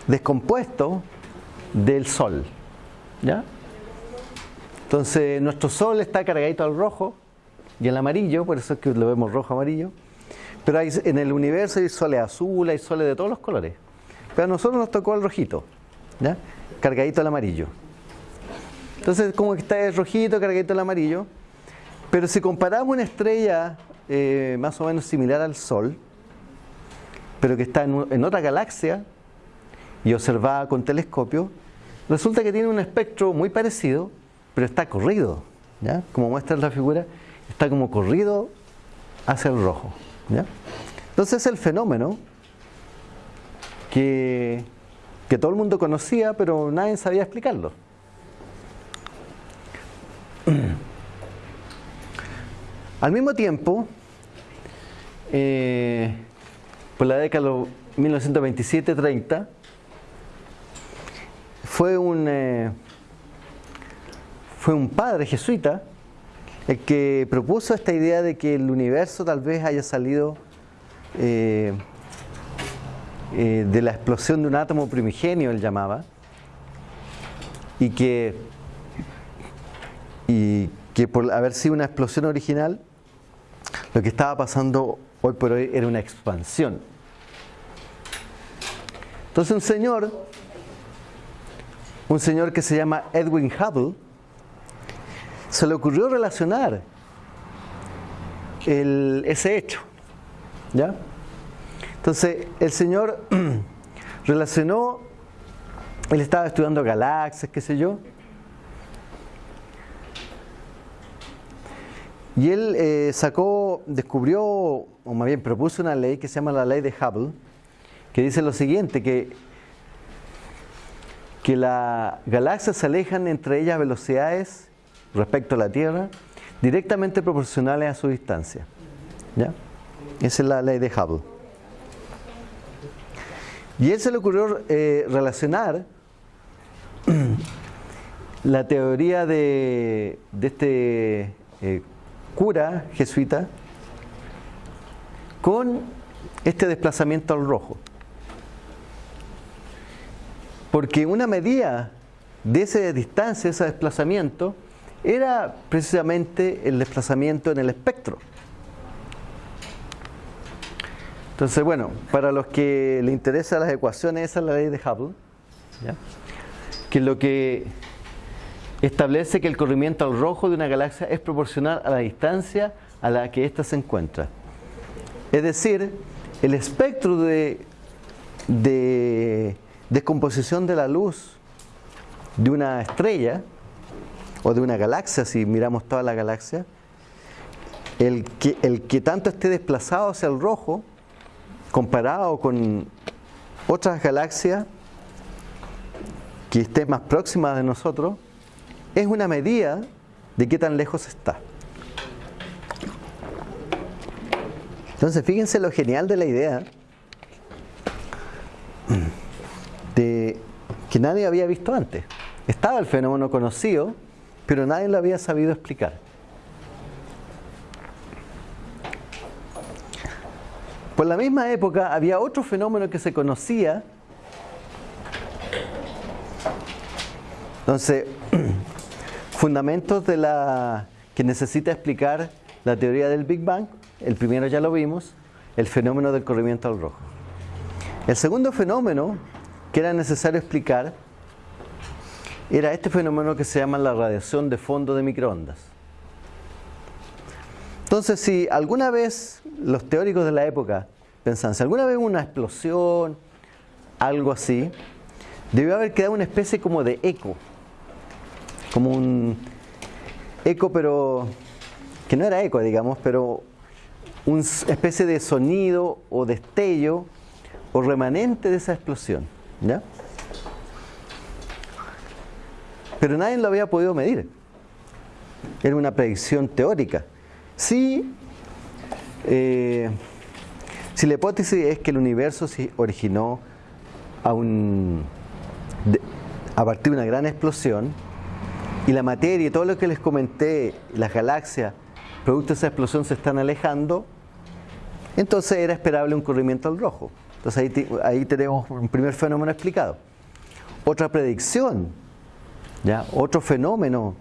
descompuesto del Sol. ¿Ya? Entonces, nuestro Sol está cargadito al rojo y al amarillo, por eso es que lo vemos rojo amarillo. Pero en el universo hay soles azules, hay soles de todos los colores. Pero a nosotros nos tocó el rojito. ¿ya? cargadito al amarillo. Entonces, como que está rojito, cargadito al amarillo. Pero si comparamos una estrella eh, más o menos similar al Sol, pero que está en, otra galaxia y observada con telescopio, resulta que tiene un espectro muy parecido, pero está corrido. ¿ya? Como muestra la figura, está como corrido hacia el rojo. ¿ya? Entonces, el fenómeno que, que todo el mundo conocía, pero nadie sabía explicarlo. Al mismo tiempo, eh, por la década de 1927-30, fue un, eh, fue un padre jesuita el que propuso esta idea de que el universo tal vez haya salido eh, de la explosión de un átomo primigenio, él llamaba, y que, y que por haber sido una explosión original, lo que estaba pasando hoy por hoy era una expansión. Entonces un señor, un señor que se llama Edwin Hubble, se le ocurrió relacionar ese hecho. ¿Ya? Entonces el señor (clears throat) relacionó, él estaba estudiando galaxias, qué sé yo, Y él eh, sacó, descubrió, o más bien propuso una ley que se llama la ley de Hubble, que dice lo siguiente, que, que las galaxias se alejan entre ellas velocidades respecto a la Tierra directamente proporcionales a su distancia. ¿Ya? Esa es la ley de Hubble. Y él se le ocurrió eh, relacionar (clears throat) la teoría de, este eh, cura jesuita con este desplazamiento al rojo. Porque una medida de esa distancia, ese desplazamiento, era precisamente el desplazamiento en el espectro. Entonces, bueno, para los que le interesan las ecuaciones, esa es la ley de Hubble, que lo que establece que el corrimiento al rojo de una galaxia es proporcional a la distancia a la que ésta se encuentra. Es decir, el espectro de, de descomposición de la luz de una estrella o de una galaxia, si miramos toda la galaxia, el que, el que tanto esté desplazado hacia el rojo, comparado con otras galaxias que estén más próximas de nosotros, es una medida de qué tan lejos está. Entonces, fíjense lo genial de la idea de que nadie había visto antes. Estaba el fenómeno conocido, pero nadie lo había sabido explicar. Por la misma época había otro fenómeno que se conocía. Entonces, (clears throat) Fundamentos de la que necesita explicar la teoría del Big Bang. El primero ya lo vimos, el fenómeno del corrimiento al rojo. El segundo fenómeno que era necesario explicar era este fenómeno que se llama la radiación de fondo de microondas. Entonces, si alguna vez los teóricos de la época pensaban, si alguna vez hubo una explosión, algo así, debió haber quedado una especie como de eco como un eco, pero que no era eco, digamos, pero una especie de sonido o destello o remanente de esa explosión. ¿ya? Pero nadie lo había podido medir. Era una predicción teórica. Si, eh, si la hipótesis es que el universo se originó a, un, a partir de una gran explosión, y la materia y todo lo que les comenté, las galaxias, producto de esa explosión se están alejando, entonces era esperable un corrimiento al rojo. Entonces ahí, tenemos un primer fenómeno explicado. Otra predicción, ¿ya? otro fenómeno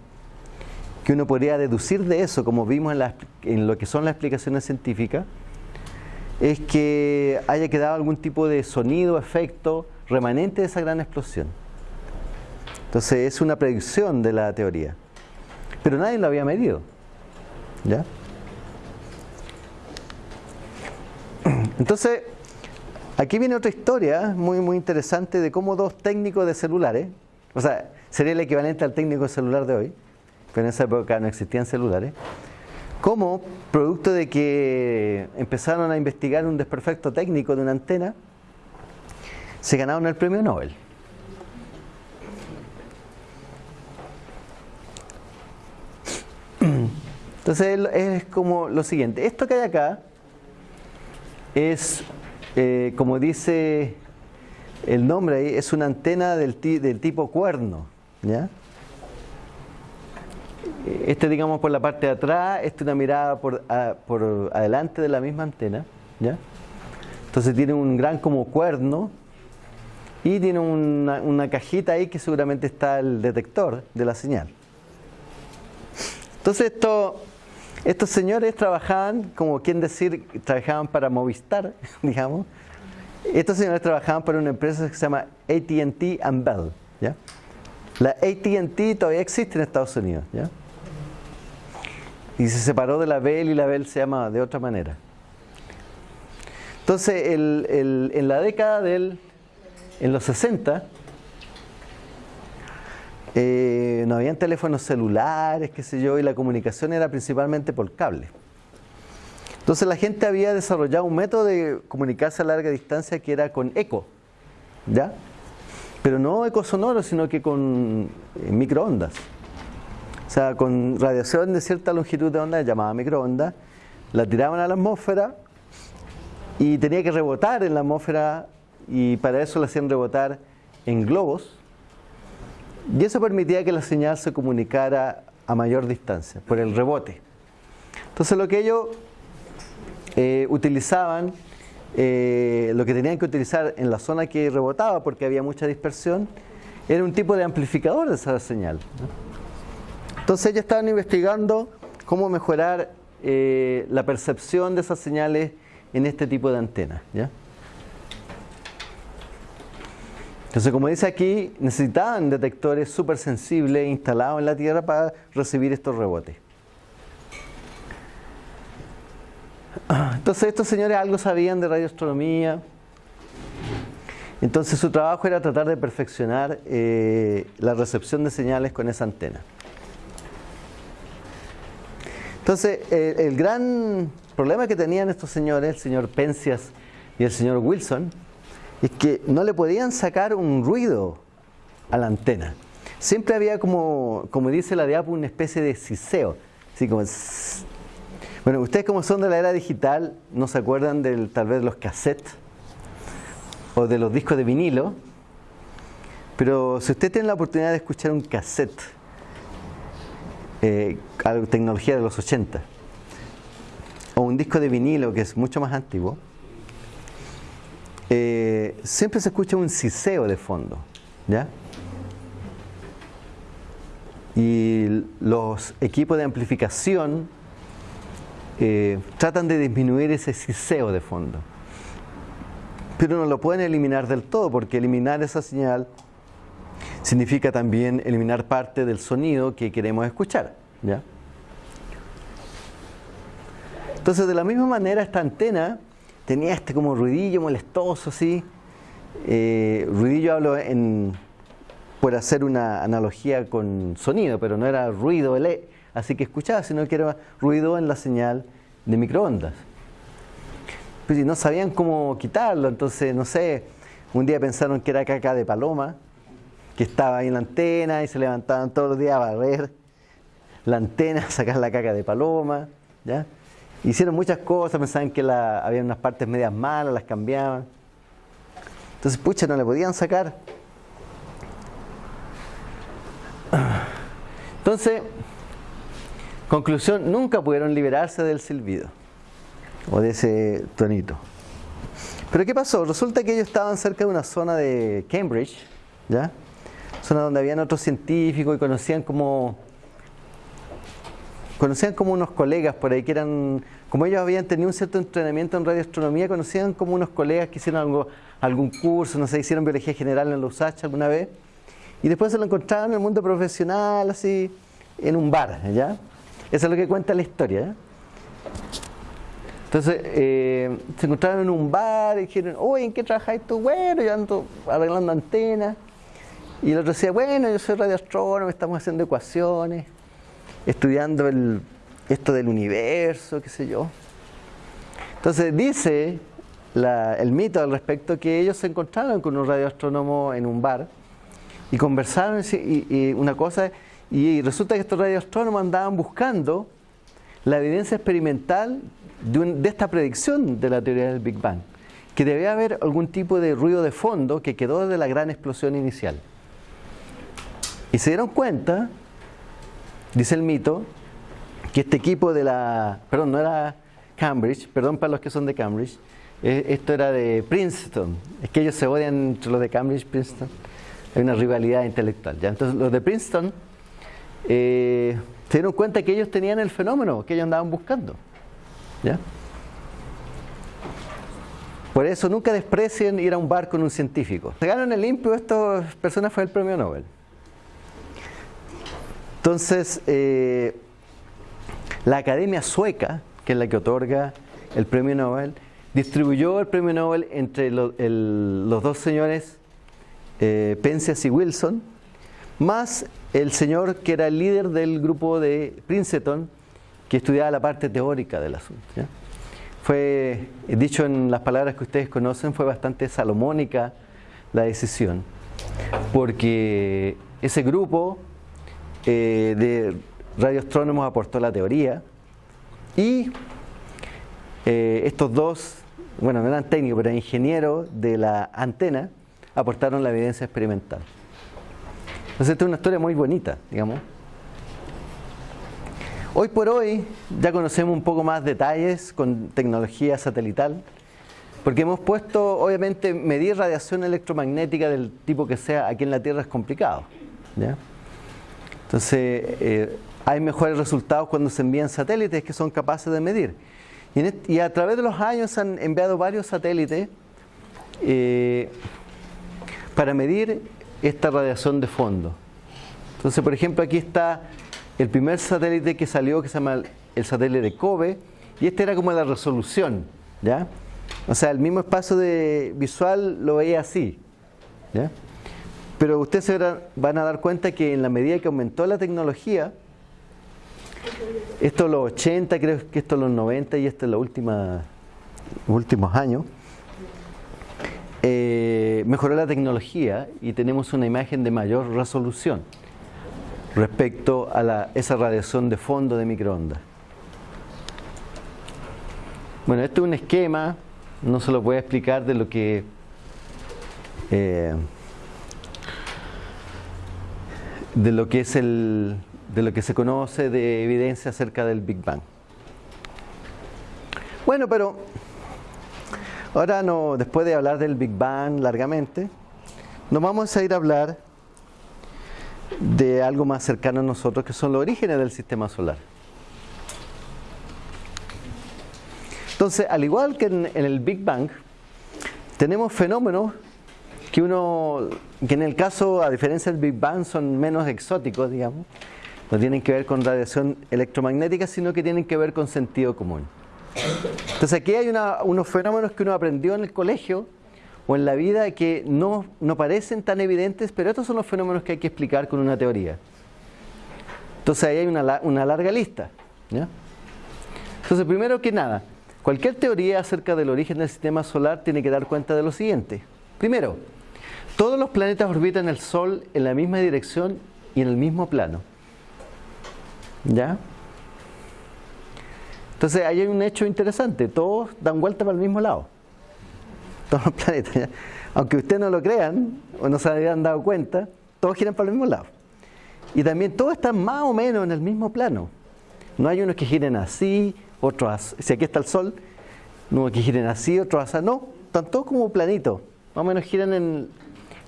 que uno podría deducir de eso, como vimos en, en lo que son las explicaciones científicas, es que haya quedado algún tipo de sonido, efecto remanente de esa gran explosión. Entonces es una predicción de la teoría. Pero nadie lo había medido. ¿Ya? Entonces, aquí viene otra historia muy, muy interesante de cómo dos técnicos de celulares, o sea, sería el equivalente al técnico celular de hoy, pero en esa época no existían celulares, cómo, producto de que empezaron a investigar un desperfecto técnico de una antena, se ganaron el premio Nobel. Entonces es como lo siguiente, esto que hay acá es, eh, como dice el nombre ahí, es una antena del, tipo cuerno. ¿ya? Este digamos por la parte de atrás, este una mirada por, por adelante de la misma antena. ¿ya? Entonces tiene un gran como cuerno y tiene una, una cajita ahí que seguramente está el detector de la señal. Entonces esto estos señores trabajaban, como quien decir, trabajaban para Movistar, (laughs) digamos. Estos señores trabajaban para una empresa que se llama AT&T and Bell, ¿ya? La AT&T todavía existe en Estados Unidos, ¿ya? Y se separó de la Bell y la Bell se llama de otra manera. Entonces, en la década del, en los 60, eh, no habían teléfonos celulares, qué sé yo, y la comunicación era principalmente por cable. Entonces la gente había desarrollado un método de comunicarse a larga distancia que era con eco, ¿ya? Pero no eco sonoro, sino que con eh, microondas. O sea, con radiación de cierta longitud de onda, llamada microondas, la tiraban a la atmósfera y tenía que rebotar en la atmósfera y para eso la hacían rebotar en globos y eso permitía que la señal se comunicara a mayor distancia, por el rebote. Entonces lo que ellos eh, utilizaban, eh, lo que tenían que utilizar en la zona que rebotaba, porque había mucha dispersión, era un tipo de amplificador de esa señal. Entonces ellos estaban investigando cómo mejorar eh, la percepción de esas señales en este tipo de antenas. ¿ya? Entonces, como dice aquí, necesitaban detectores súper sensibles instalados en la Tierra para recibir estos rebotes. Entonces, estos señores algo sabían de radioastronomía. Entonces, su trabajo era tratar de perfeccionar eh, la recepción de señales con esa antena. Entonces, el gran problema que tenían estos señores, el señor Penzias y el señor Wilson, es que no le podían sacar un ruido a la antena. Siempre había como, como dice la diapo, una especie de siseo. Así como... Bueno, ustedes como son de la era digital, no se acuerdan del, tal vez de los cassettes o de los discos de vinilo, pero si usted tiene la oportunidad de escuchar un cassette, eh, tecnología de los 80, o un disco de vinilo que es mucho más antiguo, eh, siempre se escucha un siseo de fondo, ¿ya? Y los equipos de amplificación eh, tratan de disminuir ese siseo de fondo. Pero no lo pueden eliminar del todo, porque eliminar esa señal significa también eliminar parte del sonido que queremos escuchar, ¿ya? Entonces, de la misma manera, esta antena tenía este como ruidillo molestoso, así. Eh, ruidillo hablo en, por hacer una analogía con sonido, pero no era ruido así que escuchaba, sino que era ruido en la señal de microondas. Pues no sabían cómo quitarlo, entonces, no sé, un día pensaron que era caca de paloma, que estaba ahí en la antena y se levantaban todos los días a barrer la antena, (laughs) a sacar la caca de paloma, ¿ya? Hicieron muchas cosas, pensaban que había unas partes medias malas, las cambiaban. Entonces, pucha, no le podían sacar. Entonces, conclusión, nunca pudieron liberarse del silbido o de ese tonito. Pero ¿qué pasó? Resulta que ellos estaban cerca de una zona de Cambridge, ¿ya? Zona donde habían otros científicos y conocían como conocían como unos colegas por ahí que eran, como ellos habían tenido un cierto entrenamiento en radioastronomía, conocían como unos colegas que hicieron algo, algún curso, no sé, hicieron biología general en los USACH alguna vez, y después se lo encontraron en el mundo profesional, así, en un bar, ¿ya? Eso es lo que cuenta la historia, ¿ya? Entonces, eh, se encontraron en un bar y dijeron, oye, ¿en qué trabajáis tú? Bueno, yo ando arreglando antenas. Y el otro decía, bueno, yo soy radioastrónomo, estamos haciendo ecuaciones, estudiando el, esto del universo, qué sé yo. Entonces dice el mito al respecto que ellos se encontraron con un radioastrónomo en un bar y conversaron y, una cosa, y resulta que estos radioastrónomos andaban buscando la evidencia experimental de, esta predicción de la teoría del Big Bang, que debía haber algún tipo de ruido de fondo que quedó de la gran explosión inicial. Y se dieron cuenta, dice el mito, que este equipo de la, perdón, no era Cambridge, perdón para los que son de Cambridge, eh, esto era de Princeton, es que ellos se odian entre los de Cambridge y Princeton, hay una rivalidad intelectual. ¿ya? Entonces los de Princeton eh, se dieron cuenta que ellos tenían el fenómeno que ellos andaban buscando. ¿ya? Por eso nunca desprecien ir a un bar con un científico. en el limpio, esta persona fue el premio Nobel. Entonces, eh, la Academia Sueca, que es la que otorga el premio Nobel, distribuyó el premio Nobel entre los dos señores eh, y Wilson, más el señor que era el líder del grupo de Princeton, que estudiaba la parte teórica del asunto. Fue, dicho en las palabras que ustedes conocen, fue bastante salomónica la decisión, porque ese grupo eh, de radioastrónomos aportó la teoría y eh, estos dos, bueno, no eran técnicos, pero ingenieros de la antena, aportaron la evidencia experimental. Entonces, esta es una historia muy bonita, digamos. Hoy por hoy ya conocemos un poco más detalles con tecnología satelital, porque hemos puesto, obviamente, medir radiación electromagnética del tipo que sea aquí en la Tierra es complicado. Entonces, eh, hay mejores resultados cuando se envían satélites que son capaces de medir. Y, a través de los años se han enviado varios satélites eh, para medir esta radiación de fondo. Entonces, por ejemplo, aquí está el primer satélite que salió, que se llama el satélite de Kobe, y este era como la resolución, ¿ya? O sea, el mismo espacio de visual lo veía así, ¿ya? Pero ustedes se van a dar cuenta que en la medida que aumentó la tecnología, esto los 80, creo que esto los 90 y esto en los últimos años, eh, mejoró la tecnología y tenemos una imagen de mayor resolución respecto a esa radiación de fondo de microondas. Bueno, este es un esquema, no se lo voy a explicar de lo que eh, de lo que es el de lo que se conoce de evidencia acerca del Big Bang. Bueno, pero ahora no, después de hablar del Big Bang largamente, nos vamos a ir a hablar de algo más cercano a nosotros, que son los orígenes del sistema solar. Entonces, al igual que en, en el Big Bang, tenemos fenómenos que uno, que en el caso, a diferencia del Big Bang, son menos exóticos, digamos, no tienen que ver con radiación electromagnética, sino que tienen que ver con sentido común. Entonces aquí hay unos fenómenos que uno aprendió en el colegio o en la vida que no, no parecen tan evidentes, pero estos son los fenómenos que hay que explicar con una teoría. Entonces ahí hay una, una larga lista. Entonces primero que nada, cualquier teoría acerca del origen del sistema solar tiene que dar cuenta de lo siguiente. Primero, todos los planetas orbitan el Sol en la misma dirección y en el mismo plano. ¿Ya? Entonces ahí hay un hecho interesante, todos dan vuelta para el mismo lado. Todos los planetas. Aunque ustedes no lo crean o no se hayan dado cuenta, todos giran para el mismo lado. Y también todos están más o menos en el mismo plano. No hay unos que giren así, otros así. Si aquí está el Sol, no que giren así, otros así. No, están todos como planitos. Más o menos giran en,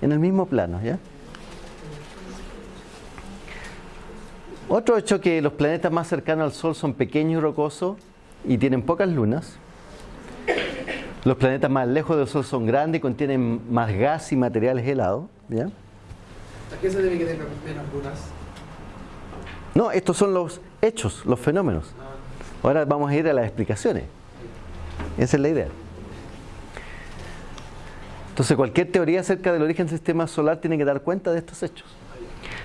en el mismo plano. ¿ya? Otro hecho que los planetas más cercanos al Sol son pequeños y rocosos y tienen pocas lunas. Los planetas más lejos del Sol son grandes y contienen más gas y materiales helados. ¿A qué se debe que tengan menos lunas? No, estos son los hechos, los fenómenos. Ah, Ahora vamos a ir a las explicaciones. Esa es la idea. Entonces cualquier teoría acerca del origen del sistema solar tiene que dar cuenta de estos hechos.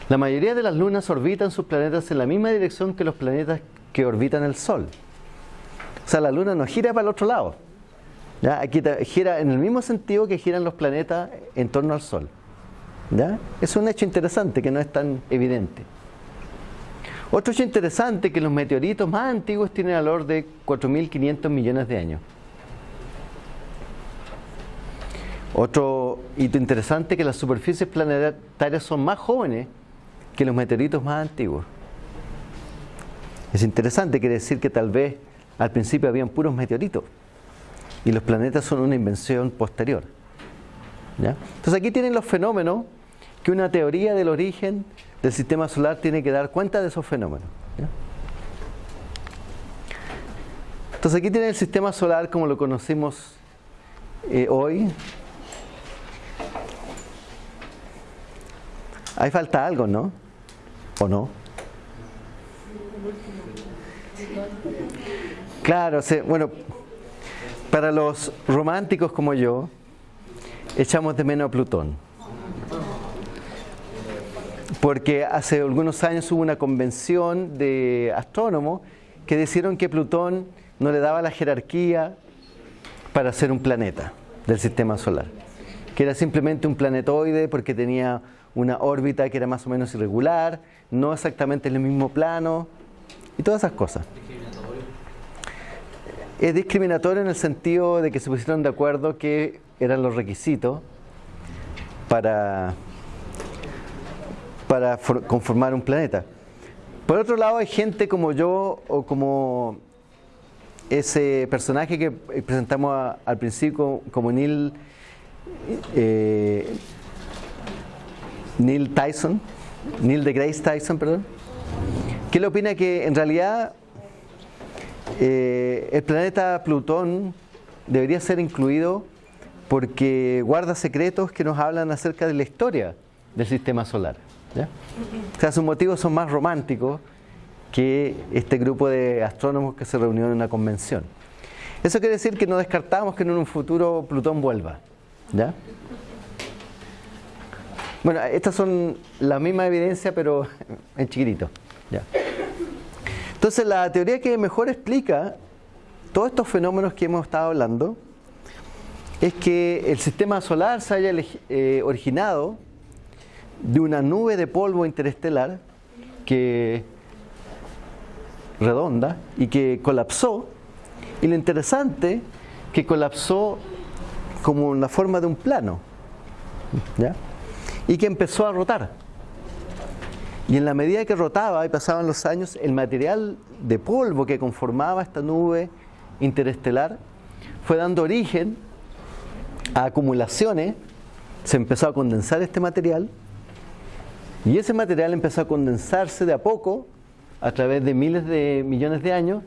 La mayoría de las lunas orbitan sus planetas en la misma dirección que los planetas que orbitan el Sol. O sea, la luna no gira para el otro lado. ¿ya? Aquí gira en el mismo sentido que giran los planetas en torno al Sol. ¿ya? Es un hecho interesante que no es tan evidente. Otro hecho interesante es que los meteoritos más antiguos tienen valor de 4.500 millones de años. Otro hito interesante es que las superficies planetarias son más jóvenes que los meteoritos más antiguos. Es interesante, quiere decir que tal vez al principio habían puros meteoritos y los planetas son una invención posterior. Entonces aquí tienen los fenómenos que una teoría del origen del sistema solar tiene que dar cuenta de esos fenómenos. Entonces aquí tienen el sistema solar como lo conocimos eh, hoy. Ahí falta algo, ¿no? ¿O no? Claro, bueno, para los románticos como yo, echamos de menos a Plutón. Porque hace algunos años hubo una convención de astrónomos que decidieron que Plutón no le daba la jerarquía para ser un planeta del sistema solar. Que era simplemente un planetoide porque tenía una órbita que era más o menos irregular, no exactamente en el mismo plano y todas esas cosas. Es discriminatorio en el sentido de que se pusieron de acuerdo que eran los requisitos para, para for- conformar un planeta. Por otro lado, hay gente como yo o como ese personaje que presentamos a- al principio como Neil, eh, Neil Tyson, Neil deGrasse Tyson, perdón, que él opina que en realidad eh, el planeta Plutón debería ser incluido porque guarda secretos que nos hablan acerca de la historia del sistema solar. O sea, sus motivos son más románticos que este grupo de astrónomos que se reunió en una convención. Eso quiere decir que no descartamos que en un futuro Plutón vuelva. ¿ya? Bueno, estas son la misma evidencia, pero en chiquitito. ¿ya? Entonces, la teoría que mejor explica todos estos fenómenos que hemos estado hablando es que el sistema solar se haya eh, originado de una nube de polvo interestelar que redonda y que colapsó y lo interesante que colapsó como en la forma de un plano ¿ya? Y que empezó a rotar y en la medida que rotaba y pasaban los años el material de polvo que conformaba esta nube interestelar fue dando origen a acumulaciones se empezó a condensar este material y ese material empezó a condensarse de a poco a través de miles de millones de años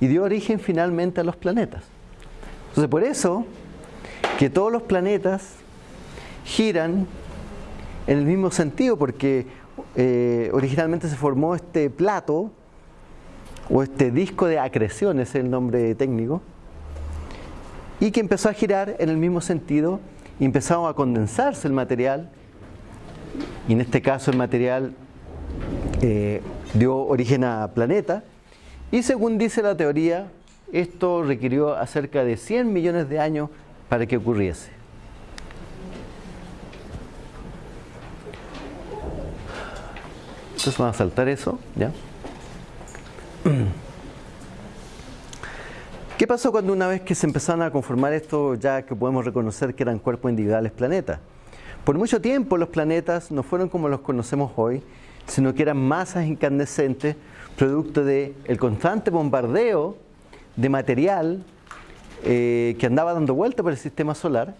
y dio origen finalmente a los planetas. Entonces por eso que todos los planetas giran en el mismo sentido porque eh, originalmente se formó este plato o este disco de acreción, ese es el nombre técnico, y que empezó a girar en el mismo sentido y empezó a condensarse el material y en este caso el material eh, dio origen a planeta y según dice la teoría esto requirió acerca de 100 millones de años para que ocurriese. Entonces vamos a saltar eso, ¿ya? ¿Qué pasó cuando una vez que se empezaron a conformar esto, ya que podemos reconocer que eran cuerpos individuales planetas? Por mucho tiempo los planetas no fueron como los conocemos hoy, sino que eran masas incandescentes, producto del constante bombardeo de material eh, que andaba dando vuelta por el sistema solar.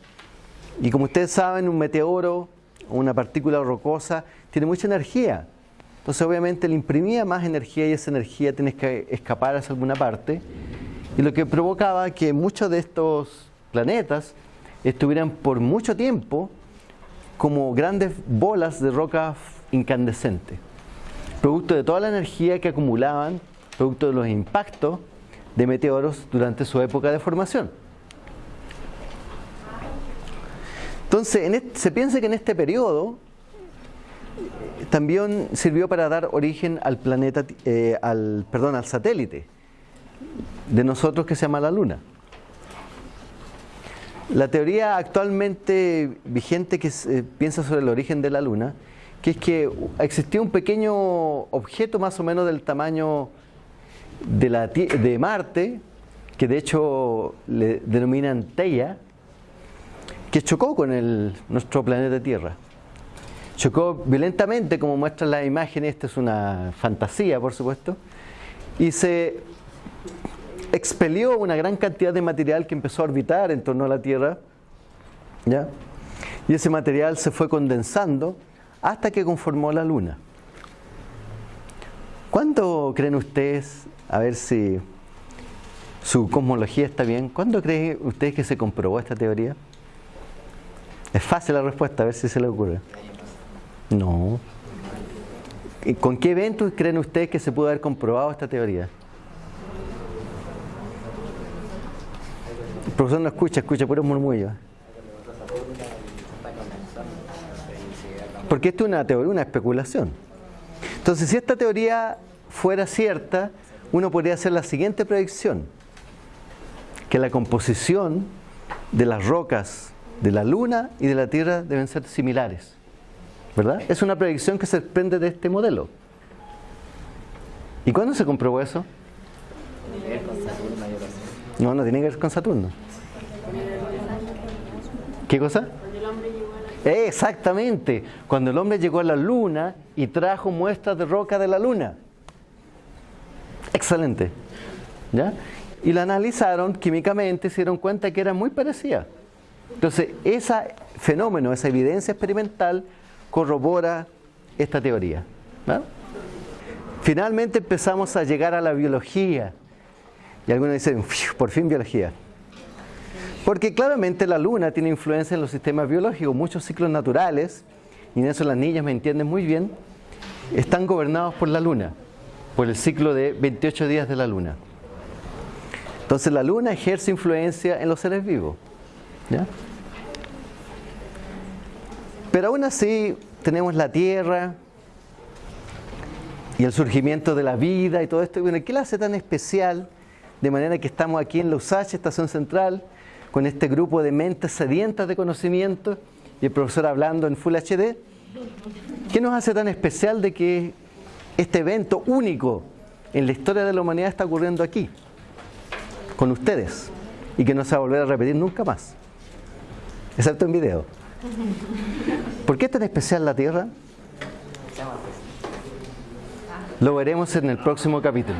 Y como ustedes saben, un meteoro una partícula rocosa tiene mucha energía. Entonces obviamente le imprimía más energía y esa energía tiene que escapar hacia alguna parte. Y lo que provocaba que muchos de estos planetas estuvieran por mucho tiempo como grandes bolas de roca incandescente, producto de toda la energía que acumulaban, producto de los impactos de meteoros durante su época de formación. Entonces, se piensa que en este periodo también sirvió para dar origen al planeta, eh, al, perdón, al satélite de nosotros que se llama la Luna. La teoría actualmente vigente que se piensa sobre el origen de la Luna, que es que existió un pequeño objeto más o menos del tamaño de, la, de Marte, que de hecho le denominan Teia, que chocó con el, nuestro planeta Tierra. Chocó violentamente, como muestran las imágenes, esta es una fantasía, por supuesto, y se expelió una gran cantidad de material que empezó a orbitar en torno a la Tierra, ¿ya? y ese material se fue condensando hasta que conformó la Luna. ¿Cuándo creen ustedes, a ver si su cosmología está bien, ¿cuándo creen ustedes que se comprobó esta teoría? Es fácil la respuesta, a ver si se le ocurre. No. ¿Con qué eventos creen ustedes que se pudo haber comprobado esta teoría? El profesor no escucha, escucha puros murmullos. Porque esto es una teoría, una especulación. Entonces, si esta teoría fuera cierta, uno podría hacer la siguiente predicción, que la composición de las rocas de la Luna y de la Tierra deben ser similares. ¿Verdad? Es una predicción que se desprende de este modelo. ¿Y cuándo se comprobó eso? No, no tiene que ver con Saturno. ¿Qué cosa? Exactamente, cuando el hombre llegó a la luna y trajo muestras de roca de la luna. Excelente. ¿Ya? Y la analizaron químicamente se dieron cuenta que era muy parecida. Entonces, ese fenómeno, esa evidencia experimental corrobora esta teoría. Finalmente empezamos a llegar a la biología. Y algunos dicen, por fin biología. Porque claramente la luna tiene influencia en los sistemas biológicos, muchos ciclos naturales, y en eso las niñas me entienden muy bien, están gobernados por la luna, por el ciclo de 28 días de la luna. Entonces la luna ejerce influencia en los seres vivos. Pero aún así tenemos la tierra y el surgimiento de la vida y todo esto. Bueno, ¿qué la hace tan especial? De manera que estamos aquí en la USACH, Estación Central, con este grupo de mentes sedientas de conocimiento y el profesor hablando en Full HD. ¿Qué nos hace tan especial de que este evento único en la historia de la humanidad está ocurriendo aquí, con ustedes, y que no se va a volver a repetir nunca más? excepto en video. ¿Por qué es tan especial la Tierra? Lo veremos en el próximo capítulo.